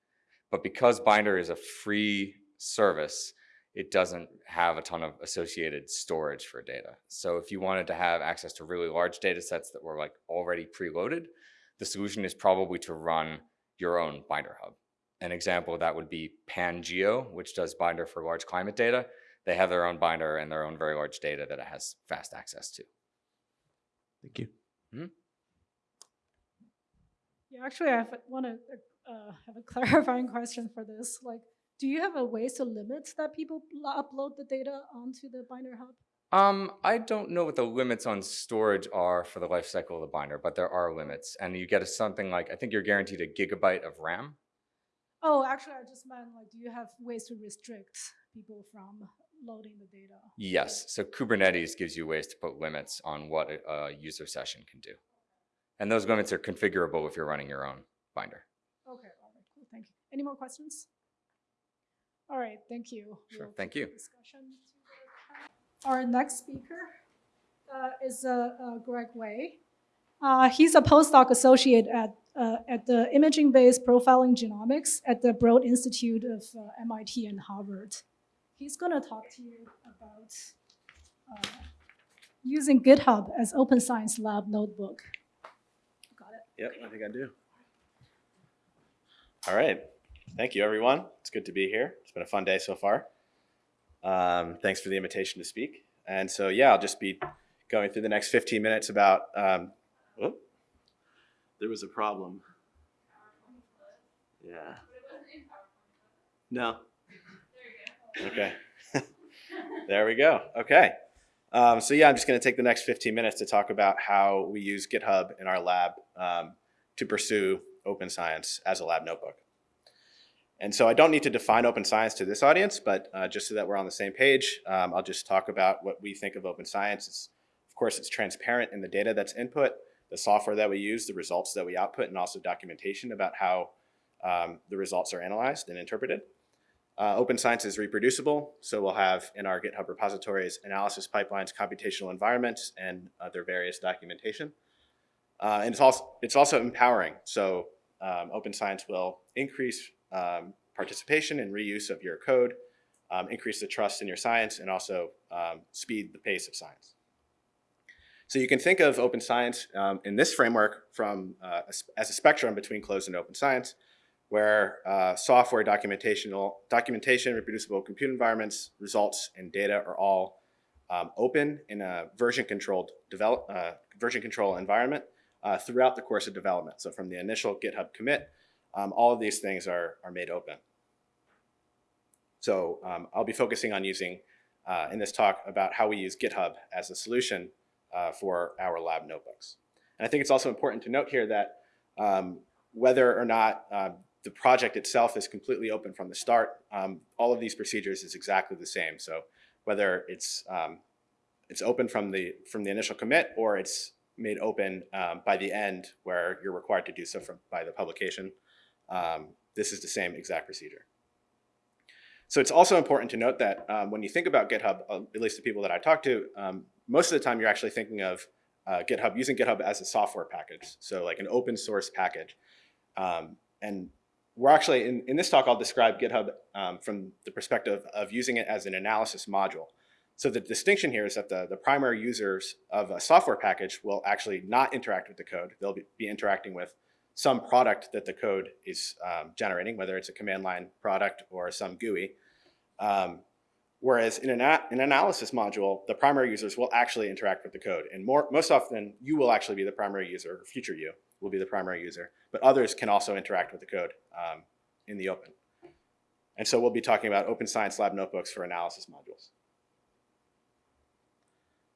Speaker 3: But because Binder is a free service, it doesn't have a ton of associated storage for data. So if you wanted to have access to really large data sets that were like already preloaded, the solution is probably to run your own Binder hub. An example of that would be Pangeo, which does Binder for large climate data. They have their own binder and their own very large data that it has fast access to.
Speaker 4: Thank you.
Speaker 1: Yeah, actually, I want to uh, have a clarifying question for this. Like, do you have a ways to limit that people upload the data onto the Binder Hub?
Speaker 3: Um, I don't know what the limits on storage are for the life cycle of the binder, but there are limits. And you get a, something like, I think you're guaranteed a gigabyte of RAM.
Speaker 1: Oh, actually, I just meant like, do you have ways to restrict people from loading the data?
Speaker 3: Yes, so Kubernetes gives you ways to put limits on what a, a user session can do. And those limits are configurable if you're running your own binder.
Speaker 1: Okay, all right, cool, thank you. Any more questions? All right, thank you.
Speaker 3: Sure,
Speaker 1: We'll
Speaker 3: thank you.
Speaker 1: discussion Our next speaker uh, is uh, uh, Greg Way. Uh, He's a postdoc associate at, uh, at the Imaging-Based Profiling Genomics at the Broad Institute of uh, MIT and Harvard. He's going to talk to you about uh, using GitHub as Open Science Lab notebook. Got it?
Speaker 5: Yep, I think I do. All right. Thank you, everyone. It's good to be here. It's been a fun day so far. Um, thanks for the invitation to speak. And so, yeah, I'll just be going through the next 15 minutes about. Um, whoop, there was a problem. Yeah. No. Okay. there we go. Okay. Um, so yeah, I'm just going to take the next 15 minutes to talk about how we use GitHub in our lab um, to pursue open science as a lab notebook. And so I don't need to define open science to this audience, but uh, just so that we're on the same page, um, I'll just talk about what we think of open science. It's, of course, it's transparent in the data that's input. the software that we use, the results that we output, and also documentation about how um, the results are analyzed and interpreted. Uh, open science is reproducible, so we'll have in our GitHub repositories analysis pipelines, computational environments, and other various documentation. Uh, and it's also, it's also empowering, so um, open science will increase um, participation and reuse of your code, um, increase the trust in your science, and also um, speed the pace of science. So you can think of open science um, in this framework from uh, as a spectrum between closed and open science, where uh, software documentational, documentation, reproducible compute environments, results, and data are all um, open in a version controlled develop, uh, version control environment uh, throughout the course of development. So from the initial GitHub commit, um, all of these things are, are made open. So um, I'll be focusing on using uh, in this talk about how we use GitHub as a solution uh, for our lab notebooks. And I think it's also important to note here that um, whether or not uh, the project itself is completely open from the start, um, all of these procedures is exactly the same. So whether it's um, it's open from the from the initial commit or it's made open um, by the end where you're required to do so from by the publication, um, this is the same exact procedure. So it's also important to note that um, when you think about GitHub, uh, at least the people that I talk to, um, most of the time you're actually thinking of uh, GitHub, using GitHub as a software package, so like an open source package. Um, and we're actually, in, in this talk, I'll describe GitHub um, from the perspective of using it as an analysis module. So the distinction here is that the, the primary users of a software package will actually not interact with the code. They'll be, be interacting with some product that the code is um, generating, whether it's a command line product or some GUI. Um, whereas in an, an, analysis module, the primary users will actually interact with the code. And more, most often, you will actually be the primary user, or future you will be the primary user. But others can also interact with the code um, in the open. And so we'll be talking about Open Science Lab notebooks for analysis modules.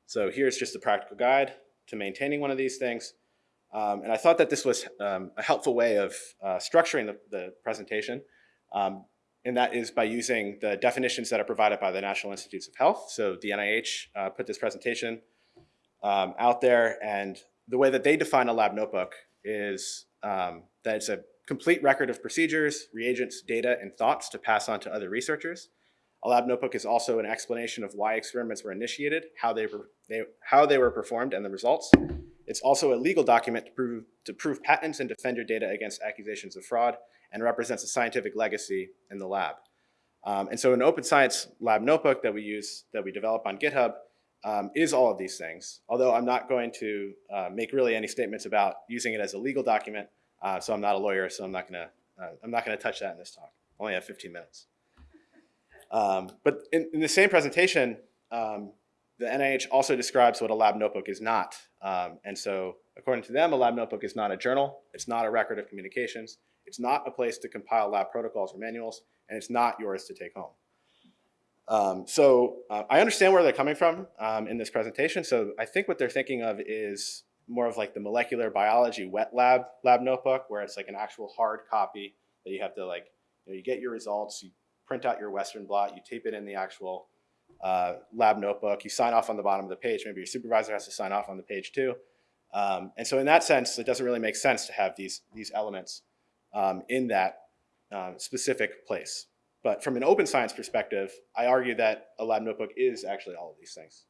Speaker 5: So here's just a practical guide to maintaining one of these things. Um, and I thought that this was um, a helpful way of uh, structuring the, the presentation. Um, and that is by using the definitions that are provided by the National Institutes of Health. So the NIH uh, put this presentation um, out there, and the way that they define a lab notebook is um, that it's a complete record of procedures, reagents, data, and thoughts to pass on to other researchers. A lab notebook is also an explanation of why experiments were initiated, how they were, they, how they were performed, and the results. It's also a legal document to prove, to prove patents and defend your data against accusations of fraud, and represents a scientific legacy in the lab. Um, and so an open science lab notebook that we use, that we develop on GitHub, um, is all of these things. Although I'm not going to uh, make really any statements about using it as a legal document, uh, so I'm not a lawyer, so I'm not gonna, uh, I'm not gonna touch that in this talk. I only have 15 minutes. Um, but in, in, the same presentation, um, the NIH also describes what a lab notebook is not. Um, and so according to them, a lab notebook is not a journal. It's not a record of communications. It's not a place to compile lab protocols or manuals, and it's not yours to take home. Um, so uh, I understand where they're coming from um, in this presentation. So I think what they're thinking of is more of like the molecular biology wet lab lab notebook, where it's like an actual hard copy that you have to like, you, know, you get your results, you print out your Western blot, you tape it in the actual uh, lab notebook, you sign off on the bottom of the page. Maybe your supervisor has to sign off on the page too. Um, and so in that sense, it doesn't really make sense to have these, these elements um, in that uh, specific place. But from an open science perspective, I argue that a lab notebook is actually all of these things.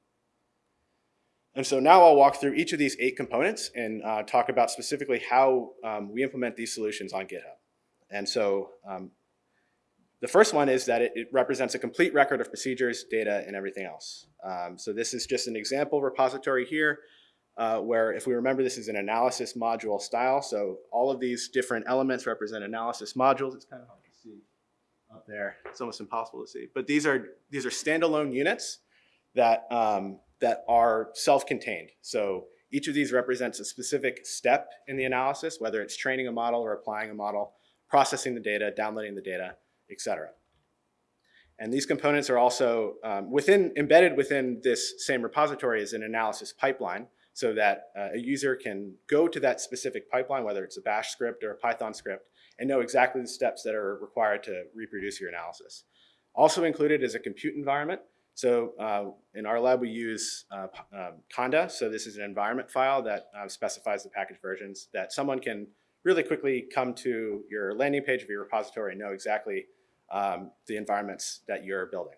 Speaker 5: And so now I'll walk through each of these eight components and uh, talk about specifically how um, we implement these solutions on GitHub. And so um, the first one is that it, it, represents a complete record of procedures, data, and everything else. Um, so this is just an example repository here uh, where if we remember this is an analysis module style. So all of these different elements represent analysis modules. It's kind of hard to see up there. It's almost impossible to see. But these are, these are standalone units that, um, that are self-contained. So each of these represents a specific step in the analysis, whether it's training a model or applying a model, processing the data, downloading the data, etc. And these components are also um, within, embedded within this same repository is an analysis pipeline so that uh, a user can go to that specific pipeline, whether it's a bash script or a Python script, and know exactly the steps that are required to reproduce your analysis. Also included is a compute environment. So uh, in our lab, we use uh, um, Conda. So this is an environment file that uh, specifies the package versions that someone can really quickly come to your landing page of your repository and know exactly um, the environments that you're building.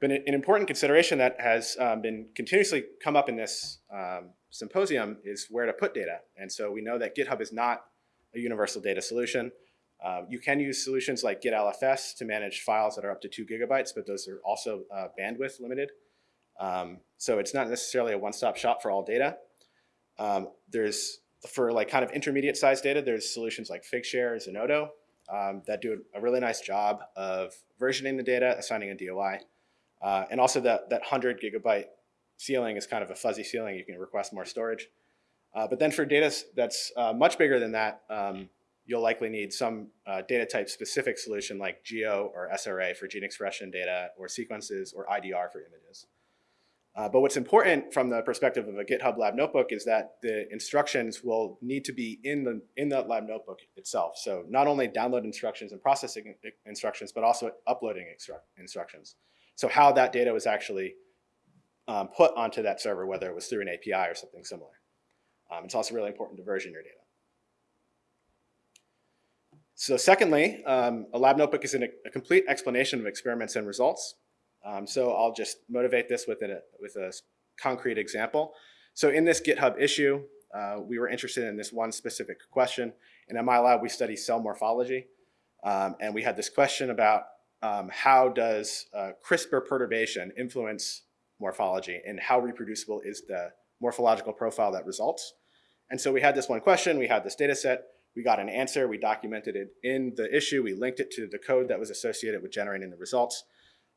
Speaker 5: But an an important consideration that has um, been continuously come up in this um, symposium is where to put data. And so we know that GitHub is not a universal data solution. Uh, you can use solutions like GitLFS to manage files that are up to two gigabytes, but those are also uh, bandwidth limited. Um, so it's not necessarily a one-stop shop for all data. Um, there's, for like kind of intermediate sized data, there's solutions like Figshare, Zenodo, um, that do a really nice job of versioning the data, assigning a DOI. Uh, and also that, that 100 gigabyte ceiling is kind of a fuzzy ceiling. You can request more storage. Uh, but then for data that's uh, much bigger than that, um, you'll likely need some uh, data type specific solution like GEO or SRA for gene expression data or sequences or IDR for images. Uh, but what's important from the perspective of a GitHub Lab Notebook is that the instructions will need to be in the in the Lab Notebook itself. So not only download instructions and processing instructions, but also uploading instructions. So how that data was actually um, put onto that server, whether it was through an API or something similar. Um, it's also really important to version your data. So secondly, um, a lab notebook is an, a complete explanation of experiments and results. Um, so I'll just motivate this with a, with a concrete example. So in this GitHub issue, uh, we were interested in this one specific question. And in my lab, we study cell morphology. Um, and we had this question about um, how does uh, CRISPR perturbation influence morphology and how reproducible is the morphological profile that results. And so we had this one question, we had this data set, we got an answer, we documented it in the issue, we linked it to the code that was associated with generating the results.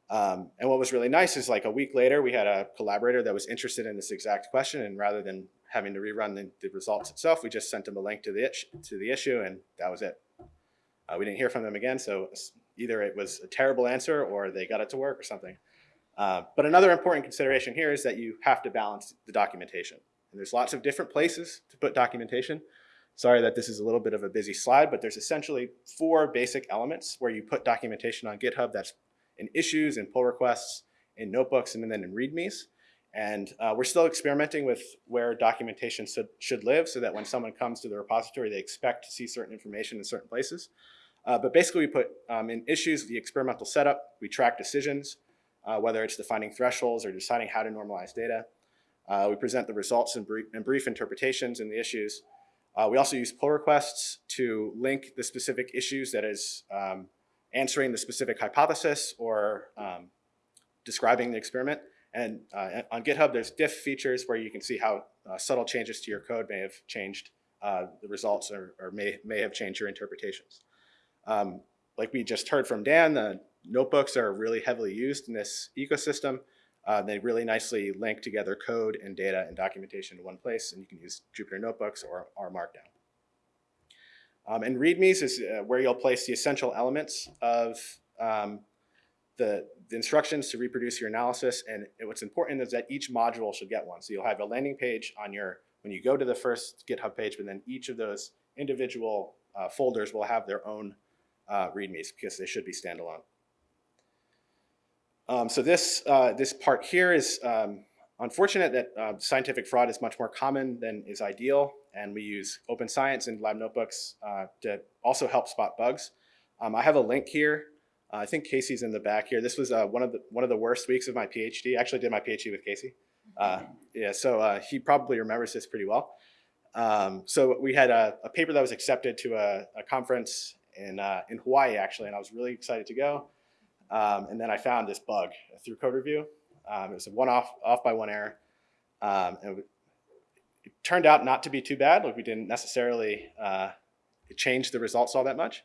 Speaker 5: Um, and what was really nice is like a week later, we had a collaborator that was interested in this exact question, and rather than having to rerun the, the results itself, we just sent them a link to the, to the issue, and that was it. Uh, we didn't hear from them again, so either it was a terrible answer or they got it to work or something. Uh, but another important consideration here is that you have to balance the documentation. And there's lots of different places to put documentation. Sorry that this is a little bit of a busy slide, but there's essentially four basic elements where you put documentation on GitHub that's in issues and pull requests, in notebooks, and then in READMEs. And uh, we're still experimenting with where documentation should, should live so that when someone comes to the repository, they expect to see certain information in certain places. Uh, but basically, we put um, in issues the experimental setup, we track decisions, uh, whether it's defining thresholds or deciding how to normalize data. Uh, we present the results and brief, and brief interpretations in the issues. Uh, we also use pull requests to link the specific issues that is um, answering the specific hypothesis or um, describing the experiment. And uh, on GitHub, there's diff features where you can see how uh, subtle changes to your code may have changed uh, the results or, or may, may have changed your interpretations. Um, like we just heard from Dan, the notebooks are really heavily used in this ecosystem. Uh, they really nicely link together code and data and documentation in one place, and you can use Jupyter Notebooks or, or Markdown. Um, and READMEs is uh, where you'll place the essential elements of um, the, the instructions to reproduce your analysis. And it- what's important is that each module should get one. So you'll have a landing page on your, when you go to the first GitHub page, but then each of those individual uh, folders will have their own uh, READMEs because they should be standalone. Um, so this, uh, this part here is um, unfortunate that uh, scientific fraud is much more common than is ideal. And we use open science and lab notebooks uh, to also help spot bugs. Um, I have a link here. Uh, I think Casey's in the back here. This was uh, one of the one of the worst weeks of my PhD. I actually did my PhD with Casey. Uh, yeah, so uh, he probably remembers this pretty well. Um, so we had a, a paper that was accepted to a, a conference in uh, in Hawaii actually, and I was really excited to go. Um, and then I found this bug through code review. Um, it was a one off off by one error, um, and it, turned out not to be too bad. Like we didn't necessarily uh, change the results all that much.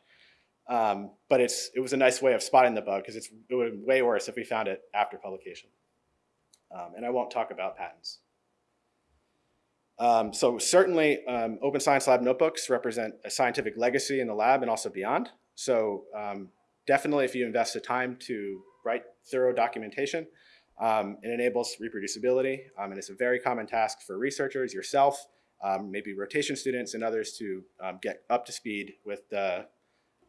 Speaker 5: Um, but it's it was a nice way of spotting the bug because it's it would way worse if we found it after publication. Um, and I won't talk about patents. Um, so certainly, um, Open Science Lab notebooks represent a scientific legacy in the lab and also beyond. So um, definitely, if you invest the time to write thorough documentation, um, it enables reproducibility, um, and it's a very common task for researchers, yourself, um, maybe rotation students, and others to um, get up to speed with the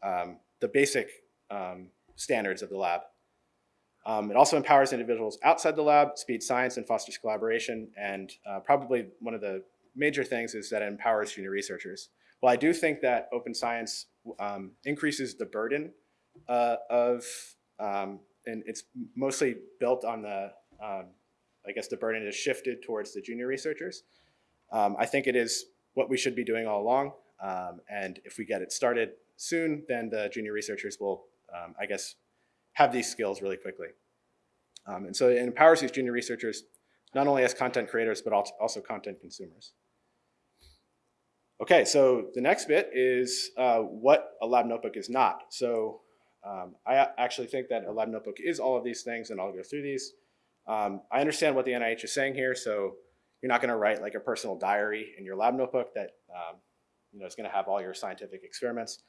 Speaker 5: um, the basic um, standards of the lab. It also empowers individuals outside the lab, speeds science, and fosters collaboration. And uh, probably one of the major things is that it empowers junior researchers. Well, I do think that open science increases the burden uh, of, and it's mostly built on the, um, I guess the burden is shifted towards the junior researchers. Um, I think it is what we should be doing all along. Um, and if we get it started soon, then the junior researchers will, um, I guess, have these skills really quickly. Um, and so it empowers these junior researchers not only as content creators, but also also content consumers. Okay, so the next bit is uh, what a lab notebook is not. So um, I actually think that a lab notebook is all of these things, and I'll go through these. Um, I understand what the NIH is saying here, so you're not going to write like a personal diary in your lab notebook that um, you know is going to have all your scientific experiments.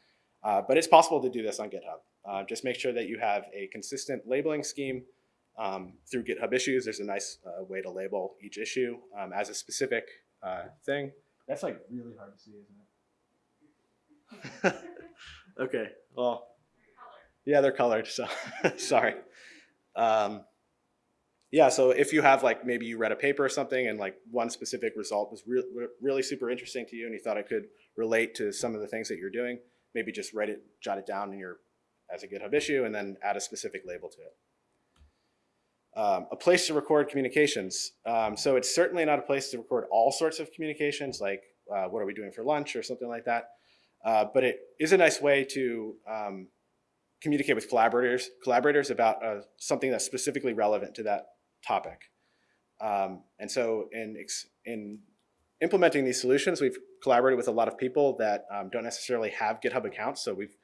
Speaker 5: Uh, but it's possible to do this on GitHub. Uh, just make sure that you have a consistent labeling scheme um, through GitHub issues. There's a nice uh, way to label each issue um, as a specific uh, thing. That's like really hard to see, isn't it? okay. Well, yeah, they're colored. So sorry. Um, yeah. So if you have like maybe you read a paper or something and like one specific result was re- re- really super interesting to you and you thought it could relate to some of the things that you're doing, maybe just write it, jot it down in your as a GitHub issue, and then add a specific label to it. Um, a place to record communications. Um, so it's certainly not a place to record all sorts of communications, like uh, what are we doing for lunch or something like that. Uh, but it is a nice way to um, communicate with collaborators, collaborators about uh, something that's specifically relevant to that topic. Um, and so in, in implementing these solutions, we've collaborated with a lot of people that um, don't necessarily have GitHub accounts. So we've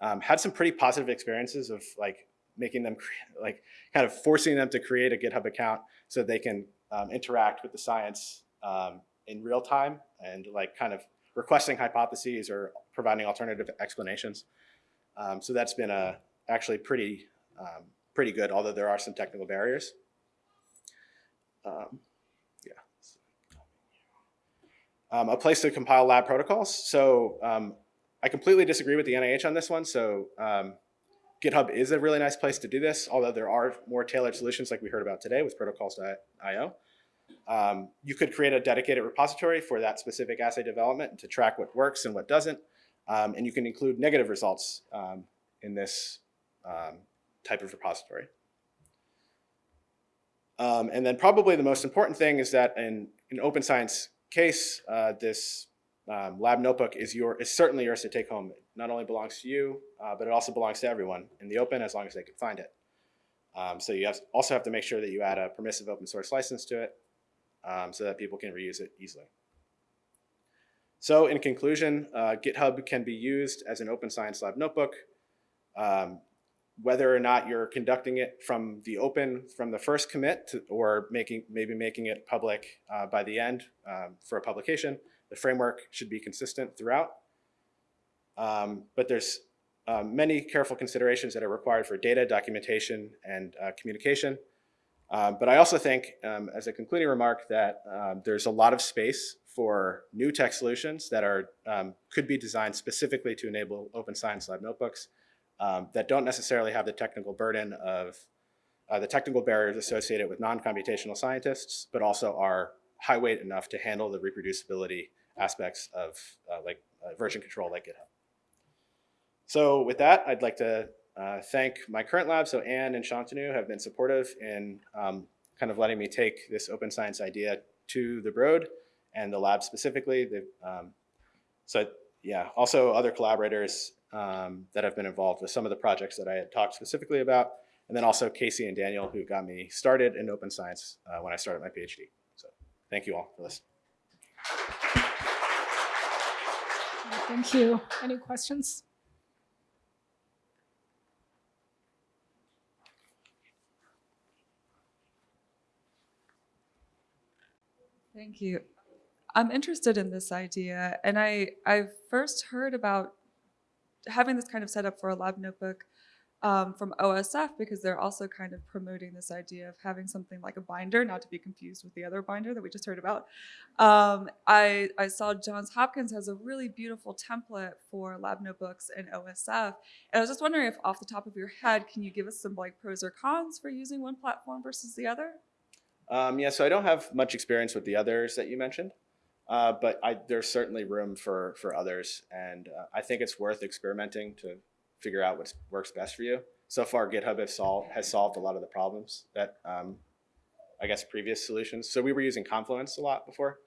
Speaker 5: um, had some pretty positive experiences of like making them like kind of forcing them to create a GitHub account so they can um, interact with the science um, in real time and like kind of requesting hypotheses or providing alternative explanations. Um, so that's been a, actually pretty, um, pretty good, although there are some technical barriers. Um, yeah. Um, a place to compile lab protocols. So um, I completely disagree with the NIH on this one. So um, GitHub is a really nice place to do this, although there are more tailored solutions like we heard about today with protocols.io. Um, you could create a dedicated repository for that specific assay development to track what works and what doesn't. Um, and you can include negative results um, in this um, type of repository. Um, and then probably the most important thing is that in an open science case, uh, this um, lab notebook is your is certainly yours to take home. It not only belongs to you, uh, but it also belongs to everyone in the open as long as they can find it. Um, so you have, also have to make sure that you add a permissive open source license to it um, so that people can reuse it easily. So in conclusion, uh, GitHub can be used as an open science lab notebook. Um, whether or not you're conducting it from the open, from the first commit, to, or making maybe making it public uh, by the end um, for a publication, the framework should be consistent throughout. Um, but there's um, many careful considerations that are required for data documentation and uh, communication. Um, but I also think, um, as a concluding remark, that there's a lot of space for new tech solutions that are um, could be designed specifically to enable open science lab notebooks um, that don't necessarily have the technical burden of uh, the technical barriers associated with non-computational scientists, but also are high weight enough to handle the reproducibility aspects of uh, like uh, version control like GitHub. So with that, I'd like to uh, thank my current lab. So Anne and Shantanu have been supportive in um, kind of letting me take this open science idea to the Broad and the lab specifically. Um, so yeah, also other collaborators um, that have been involved with some of the projects that I had talked specifically about. And then also Casey and Daniel who got me started in open science uh, when I started my PhD. So thank you all for listening.
Speaker 1: Thank you. Any questions?
Speaker 6: Thank you. I'm interested in this idea, and I I first heard about having this kind of setup for a lab notebook um, from OSF because they're also kind of promoting this idea of having something like a binder, not to be confused with the other binder that we just heard about. Um, I, I saw Johns Hopkins has a really beautiful template for lab notebooks and OSF. And I was just wondering if off the top of your head, can you give us some like pros or cons for using one platform versus the other?
Speaker 5: Um, yeah, so I don't have much experience with the others that you mentioned, uh, but I, there's certainly room for for others, and uh, I think it's worth experimenting to figure out what works best for you. So far, GitHub has solved has solved a lot of the problems that um, I guess previous solutions. So we were using Confluence a lot before,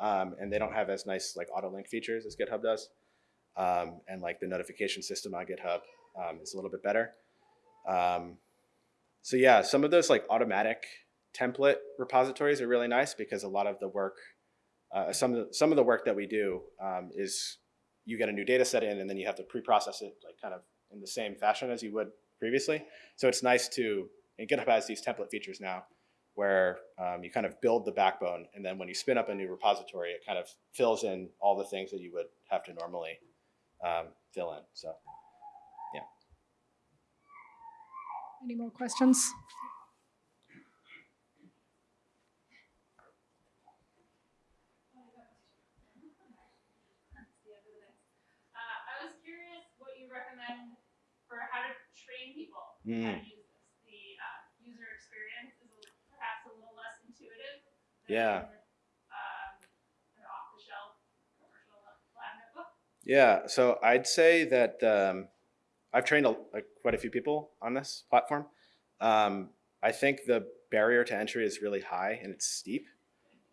Speaker 5: um, and they don't have as nice like auto link features as GitHub does, um, and like the notification system on GitHub um, is a little bit better. Um, so yeah, some of those like automatic template repositories are really nice because a lot of the work, uh, some of the, some of the work that we do um, is you get a new data set in and then you have to pre-process it like kind of in the same fashion as you would previously. So it's nice to, and GitHub has these template features now where um, you kind of build the backbone and then when you spin up a new repository, it kind of fills in all the things that you would have to normally um, fill in. So yeah.
Speaker 1: Any more questions?
Speaker 7: Uh, I was curious what you recommend for how to how
Speaker 5: Mm.
Speaker 7: to use this. The uh, user experience is a- perhaps a little less intuitive.
Speaker 5: Yeah.
Speaker 7: Um, an off-the-shelf commercial lab notebook.
Speaker 5: Yeah, so I'd say that um, I've trained a, like, quite a few people on this platform. Um, I think the barrier to entry is really high and it's steep,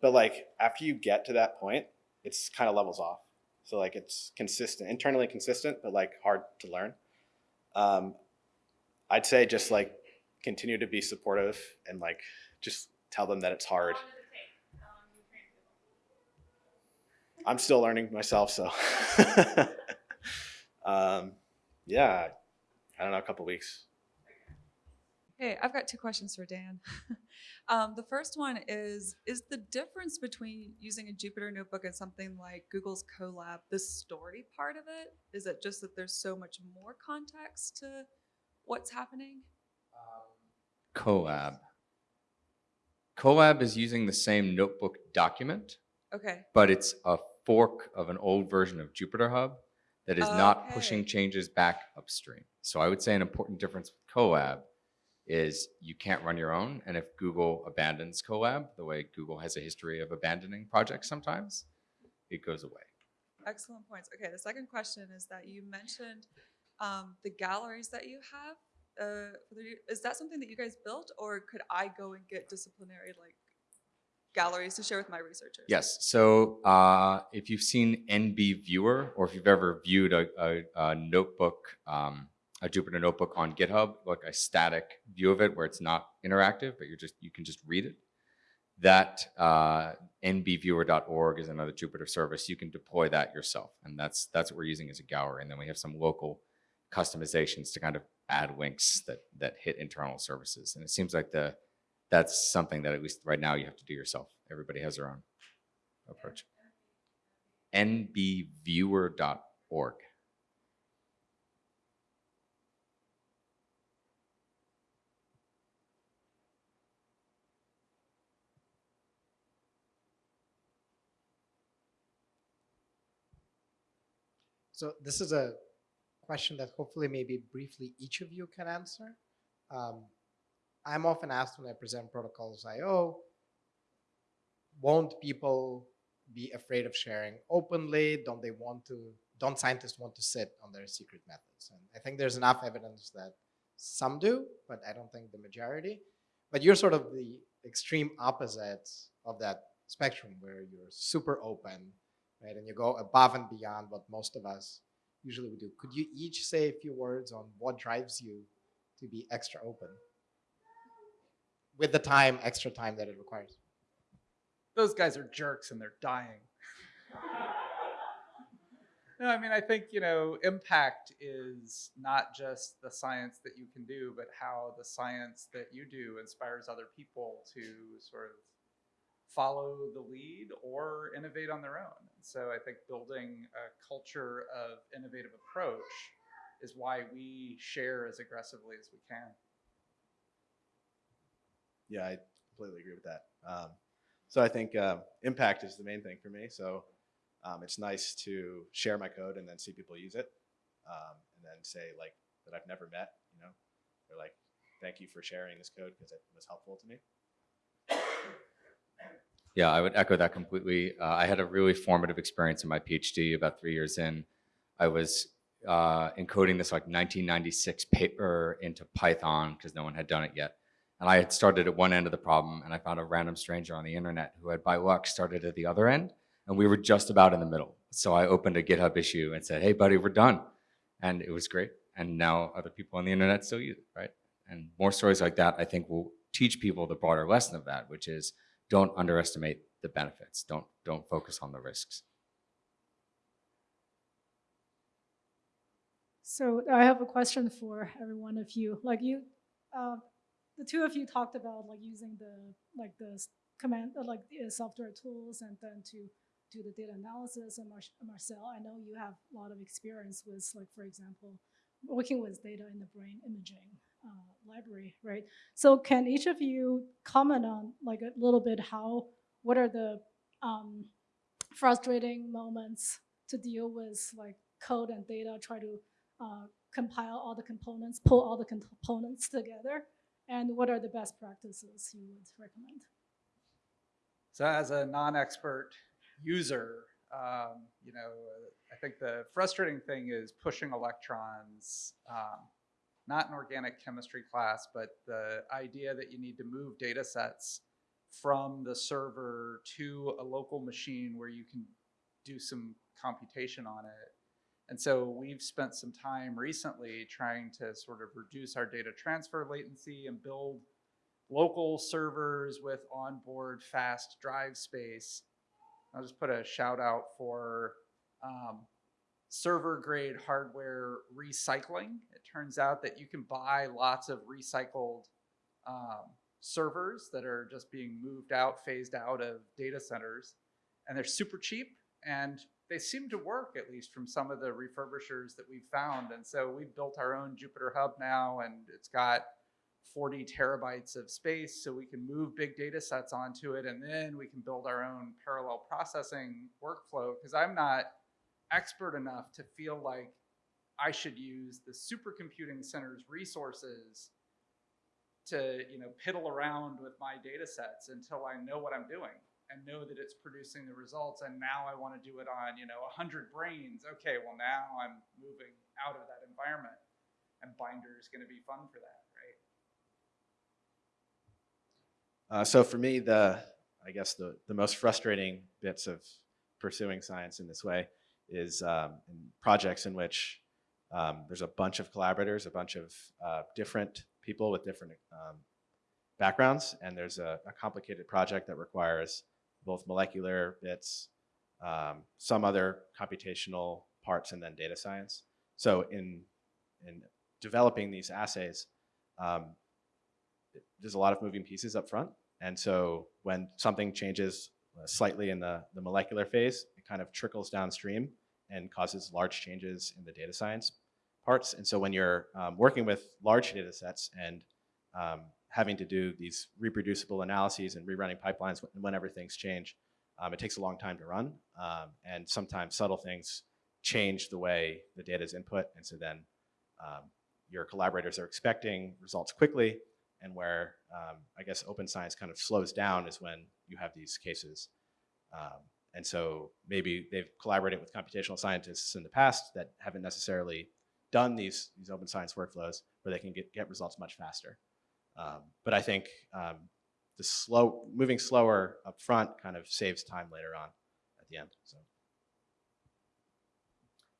Speaker 5: but like after you get to that point, it's kind of levels off. So like it's consistent, internally consistent, but like hard to learn. Um, I'd say just like continue to be supportive and like just tell them that it's hard.
Speaker 7: How long does it take? How long do you train people?
Speaker 5: I'm still learning myself, so um, yeah, I don't know, a couple weeks.
Speaker 6: Hey, I've got two questions for Dan. um, the first one is Is the difference between using a Jupyter notebook and something like Google's Colab the story part of it? Is it just that there's so much more context to what's happening?
Speaker 3: Colab. Colab is using the same notebook document,
Speaker 6: Okay.
Speaker 3: but it's a fork of an old version of Jupyter Hub that is not pushing
Speaker 6: Okay.
Speaker 3: changes back upstream. So I would say an important difference with Colab is you can't run your own. And if Google abandons Colab, the way Google has a history of abandoning projects sometimes, it goes away.
Speaker 6: Excellent points. Okay, the second question is that you mentioned um, the galleries that you have, uh, is that something that you guys built, or could I go and get disciplinary like galleries to share with my researchers?
Speaker 3: Yes. So uh, if you've seen NB Viewer, or if you've ever viewed a, a, a notebook, um, a Jupyter notebook on GitHub, like a static view of it where it's not interactive, but you're just you can just read it. That uh, nbviewer.org is another Jupyter service. You can deploy that yourself, and that's that's what we're using as a gallery. And then we have some local customizations to kind of add links that that hit internal services. And it seems like the that's something that at least right now you have to do yourself. Everybody has their own approach. nbviewer.org.
Speaker 8: So this is a question that hopefully maybe briefly each of you can answer. Um, I'm often asked when I present protocols IO, won't people be afraid of sharing openly? Don't they want to, don't scientists want to sit on their secret methods? And I think there's enough evidence that some do, but I don't think the majority. But you're sort of the extreme opposite of that spectrum where you're super open, right? And you go above and beyond what most of us usually we do. Could you each say a few words on what drives you to be extra open with the time, extra time that it requires?
Speaker 2: those guys are jerks and they're dying. no, I mean, I think, you know, impact is not just the science that you can do, but how the science that you do inspires other people to sort of follow the lead or innovate on their own. So I think building a culture of innovative approach is why we share as aggressively as we can.
Speaker 5: Yeah, I completely agree with that. Um, so I think um, impact is the main thing for me. So um, it's nice to share my code and then see people use it, um, and then say like that I've never met. You know, they're like, "Thank you for sharing this code because it was helpful to me."
Speaker 3: Yeah, I would echo that completely. Uh, I had a really formative experience in my PhD about three years in. I was uh, encoding this like 1996 paper into Python because no one had done it yet. And I had started at one end of the problem and I found a random stranger on the internet who had by luck started at the other end and we were just about in the middle. So I opened a GitHub issue and said, hey buddy, we're done. And it was great. And now other people on the internet still use it, right? And more stories like that, I think will teach people the broader lesson of that, which is don't underestimate the benefits. Don't, don't focus on the risks.
Speaker 1: So I have a question for every one of you. Like you, uh, the two of you talked about like using the like the command uh, like the software tools and then to do the data analysis. And Mar- Marcel, I know you have a lot of experience with like for example, working with data in the brain imaging library, right? So can each of you comment on like a little bit how what are the um, frustrating moments to deal with like code and data, try to uh, compile all the components, pull all the components together, and what are the best practices you would recommend?
Speaker 2: So as a non-expert user, um, you know, I think the frustrating thing is pushing electrons, um, not an organic chemistry class, but the idea that you need to move data sets from the server to a local machine where you can do some computation on it. And so we've spent some time recently trying to sort of reduce our data transfer latency and build local servers with onboard fast drive space. I'll just put a shout out for um, server grade hardware recycling. It turns out that you can buy lots of recycled um, servers that are just being moved out, phased out of data centers, and they're super cheap and they seem to work at least from some of the refurbishers that we've found. And so we've built our own Jupyter Hub now, and it's got 40 terabytes of space so we can move big data sets onto it and then we can build our own parallel processing workflow because I'm not expert enough to feel like I should use the supercomputing center's resources to you know piddle around with my data sets until I know what I'm doing and know that it's producing the results. And now I want to do it on you know 100 brains. Okay well now I'm moving out of that environment and binder is going to be fun for that right?
Speaker 5: Uh, so for me, the I guess the the most frustrating bits of pursuing science in this way is um, projects in which um, there's a bunch of collaborators, a bunch of uh, different people with different um, backgrounds, and there's a, a complicated project that requires both molecular bits, um, some other computational parts, and then data science. So in in developing these assays, um, there's a lot of moving pieces up front. And so when something changes slightly in the, the molecular phase, it kind of trickles downstream and causes large changes in the data science parts. And so when you're um, working with large data sets and um, having to do these reproducible analyses and rerunning pipelines when- whenever things change, um, it takes a long time to run. Um, and sometimes subtle things change the way the data is input. And so then um, your collaborators are expecting results quickly and where um, I guess open science kind of slows down is when you have these cases. And so maybe they've collaborated with computational scientists in the past that haven't necessarily done these, these open science workflows where they can get, get results much faster. Um, but I think um, the slow, moving slower up front kind of saves time later on at the end. So.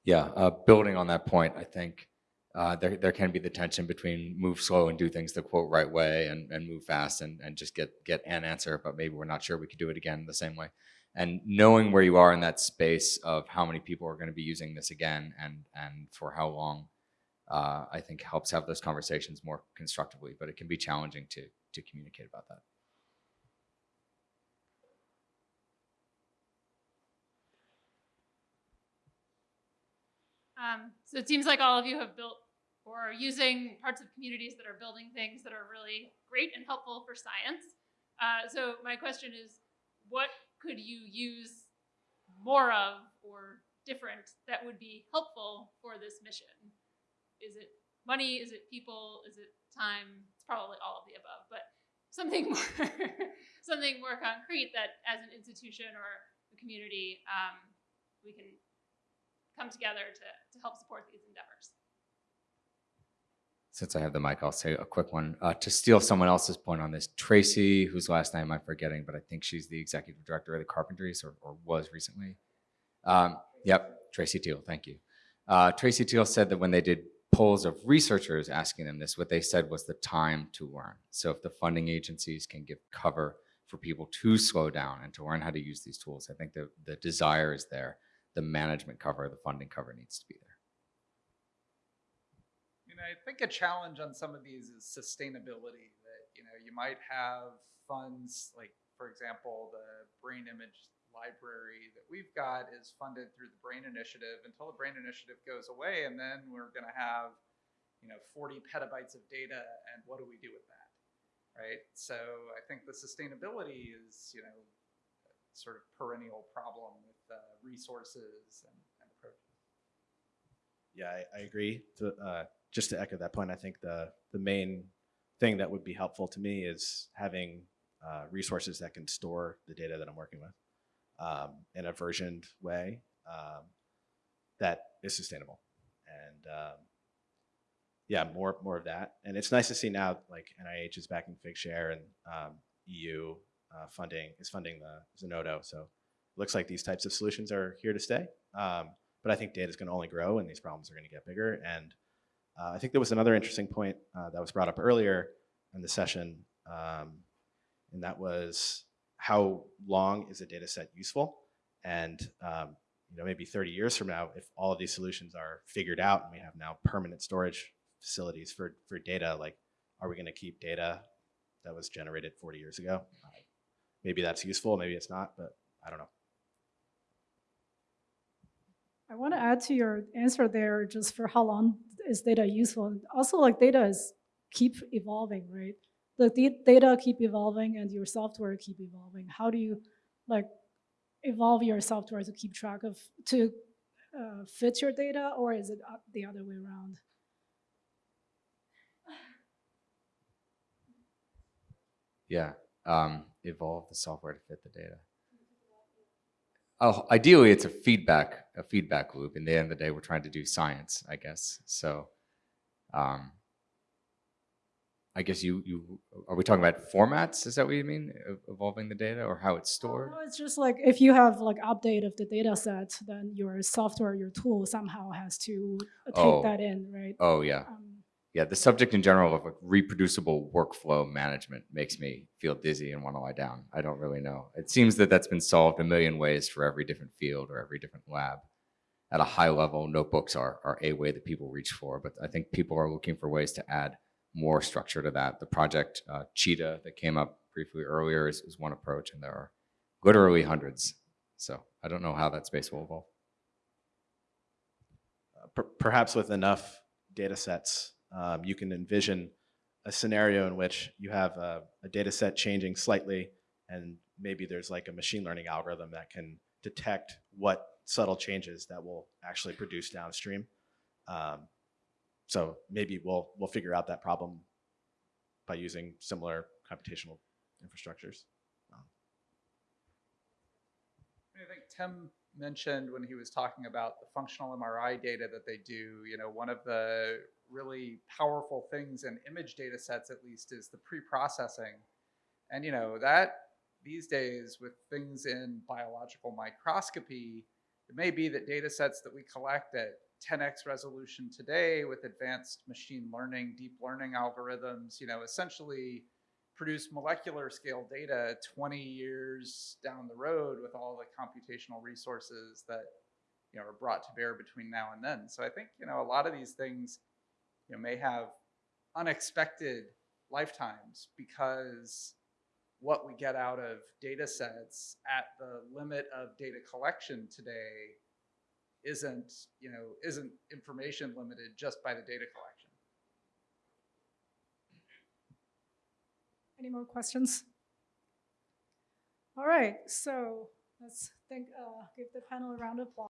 Speaker 3: Yeah, uh, building on that point, I think uh, there, there can be the tension between move slow and do things the quote right way and, and move fast and, and just get, get an answer, but maybe we're not sure we could do it again the same way. And knowing where you are in that space of how many people are going to be using this again and, and for how long, uh, I think helps have those conversations more constructively, but it can be challenging to, to communicate about that.
Speaker 7: Um, so it seems like all of you have built or are using parts of communities that are building things that are really great and helpful for science. Uh, so my question is, what could you use more of or different that would be helpful for this mission? Is it money? Is it people? Is it time? It's probably all of the above, but something more, something more concrete that as an institution or a community, um, we can come together to, to help support these endeavors.
Speaker 3: Since I have the mic, I'll say a quick one. Uh, to steal someone else's point on this, Tracy, whose last name I'm forgetting, but I think she's the executive director of the Carpentries or, or was recently. Um, yep, Tracy Teal, thank you. Uh, Tracy Teal said that when they did polls of researchers asking them this, what they said was the time to learn. So if the funding agencies can give cover for people to slow down and to learn how to use these tools, I think the, the desire is there. The management cover, the funding cover needs to be there.
Speaker 2: I think a challenge on some of these is sustainability. That you know, you might have funds like, for example, the brain image library that we've got is funded through the Brain Initiative until the Brain Initiative goes away, and then we're going to have, you know, 40 petabytes of data, and what do we do with that, right? So I think the sustainability is, you know, a sort of perennial problem with uh, resources and, and approaches.
Speaker 5: Yeah, I, I agree. To, uh, just to echo that point, I think the the main thing that would be helpful to me is having uh, resources that can store the data that I'm working with um, in a versioned way um, that is sustainable. And um, yeah, more more of that. And it's nice to see now like NIH is backing Figshare and um, EU uh, funding is funding the Zenodo. So it looks like these types of solutions are here to stay. Um, but I think data is going to only grow and these problems are going to get bigger. And uh, I think there was another interesting point uh, that was brought up earlier in the session, um, and that was how long is a data set useful? And um, you know, maybe 30 years from now, if all of these solutions are figured out and we have now permanent storage facilities for, for data, like, are we going to keep data that was generated 40 years ago? Maybe that's useful, maybe it's not, but I don't know.
Speaker 1: I want to add to your answer there, just for how long is data useful. And Also, like data is keep evolving, right? The data keep evolving and your software keep evolving. How do you like evolve your software to keep track of to uh, fit your data, or is it uh, the other way around?
Speaker 3: Yeah, um, evolve the software to fit the data. Oh, ideally, it's a feedback a feedback loop. In the end of the day, we're trying to do science, I guess. So, um, I guess you you are we talking about formats? Is that what you mean? Evolving the data or how it's stored?
Speaker 1: No, it's just like if you have like update of the data set, then your software, your tool somehow has to uh, take
Speaker 3: Oh.
Speaker 1: that in, right?
Speaker 3: Oh yeah,
Speaker 1: Um,
Speaker 3: yeah. The subject in general of reproducible workflow management makes me feel dizzy and want to lie down. I don't really know. It seems that that's been solved a million ways for every different field or every different lab. At a high level, notebooks are are a way that people reach for, but I think people are looking for ways to add more structure to that. The project uh, Cheetah that came up briefly earlier is, is one approach, and there are literally hundreds. So I don't know how that space will evolve.
Speaker 5: Uh, per- perhaps with enough data sets, um, you can envision a scenario in which you have a, a data set changing slightly, and maybe there's like a machine learning algorithm that can detect what subtle changes that will actually produce downstream. Um, so maybe we'll we'll figure out that problem by using similar computational infrastructures.
Speaker 2: I think Tim mentioned when he was talking about the functional MRI data that they do, you know, one of the really powerful things in image data sets, at least, is the pre-processing. And, you know, that these days with things in biological microscopy, it may be that data sets that we collect at 10x resolution today with advanced machine learning, deep learning algorithms, you know, essentially produce molecular scale data 20 years down the road with all the computational resources that you know are brought to bear between now and then. So I think you know a lot of these things you know may have unexpected lifetimes because what we get out of data sets at the limit of data collection today isn't, you know, isn't information limited just by the data collection.
Speaker 1: Any more questions? All right, so let's think, uh, give the panel a round of applause.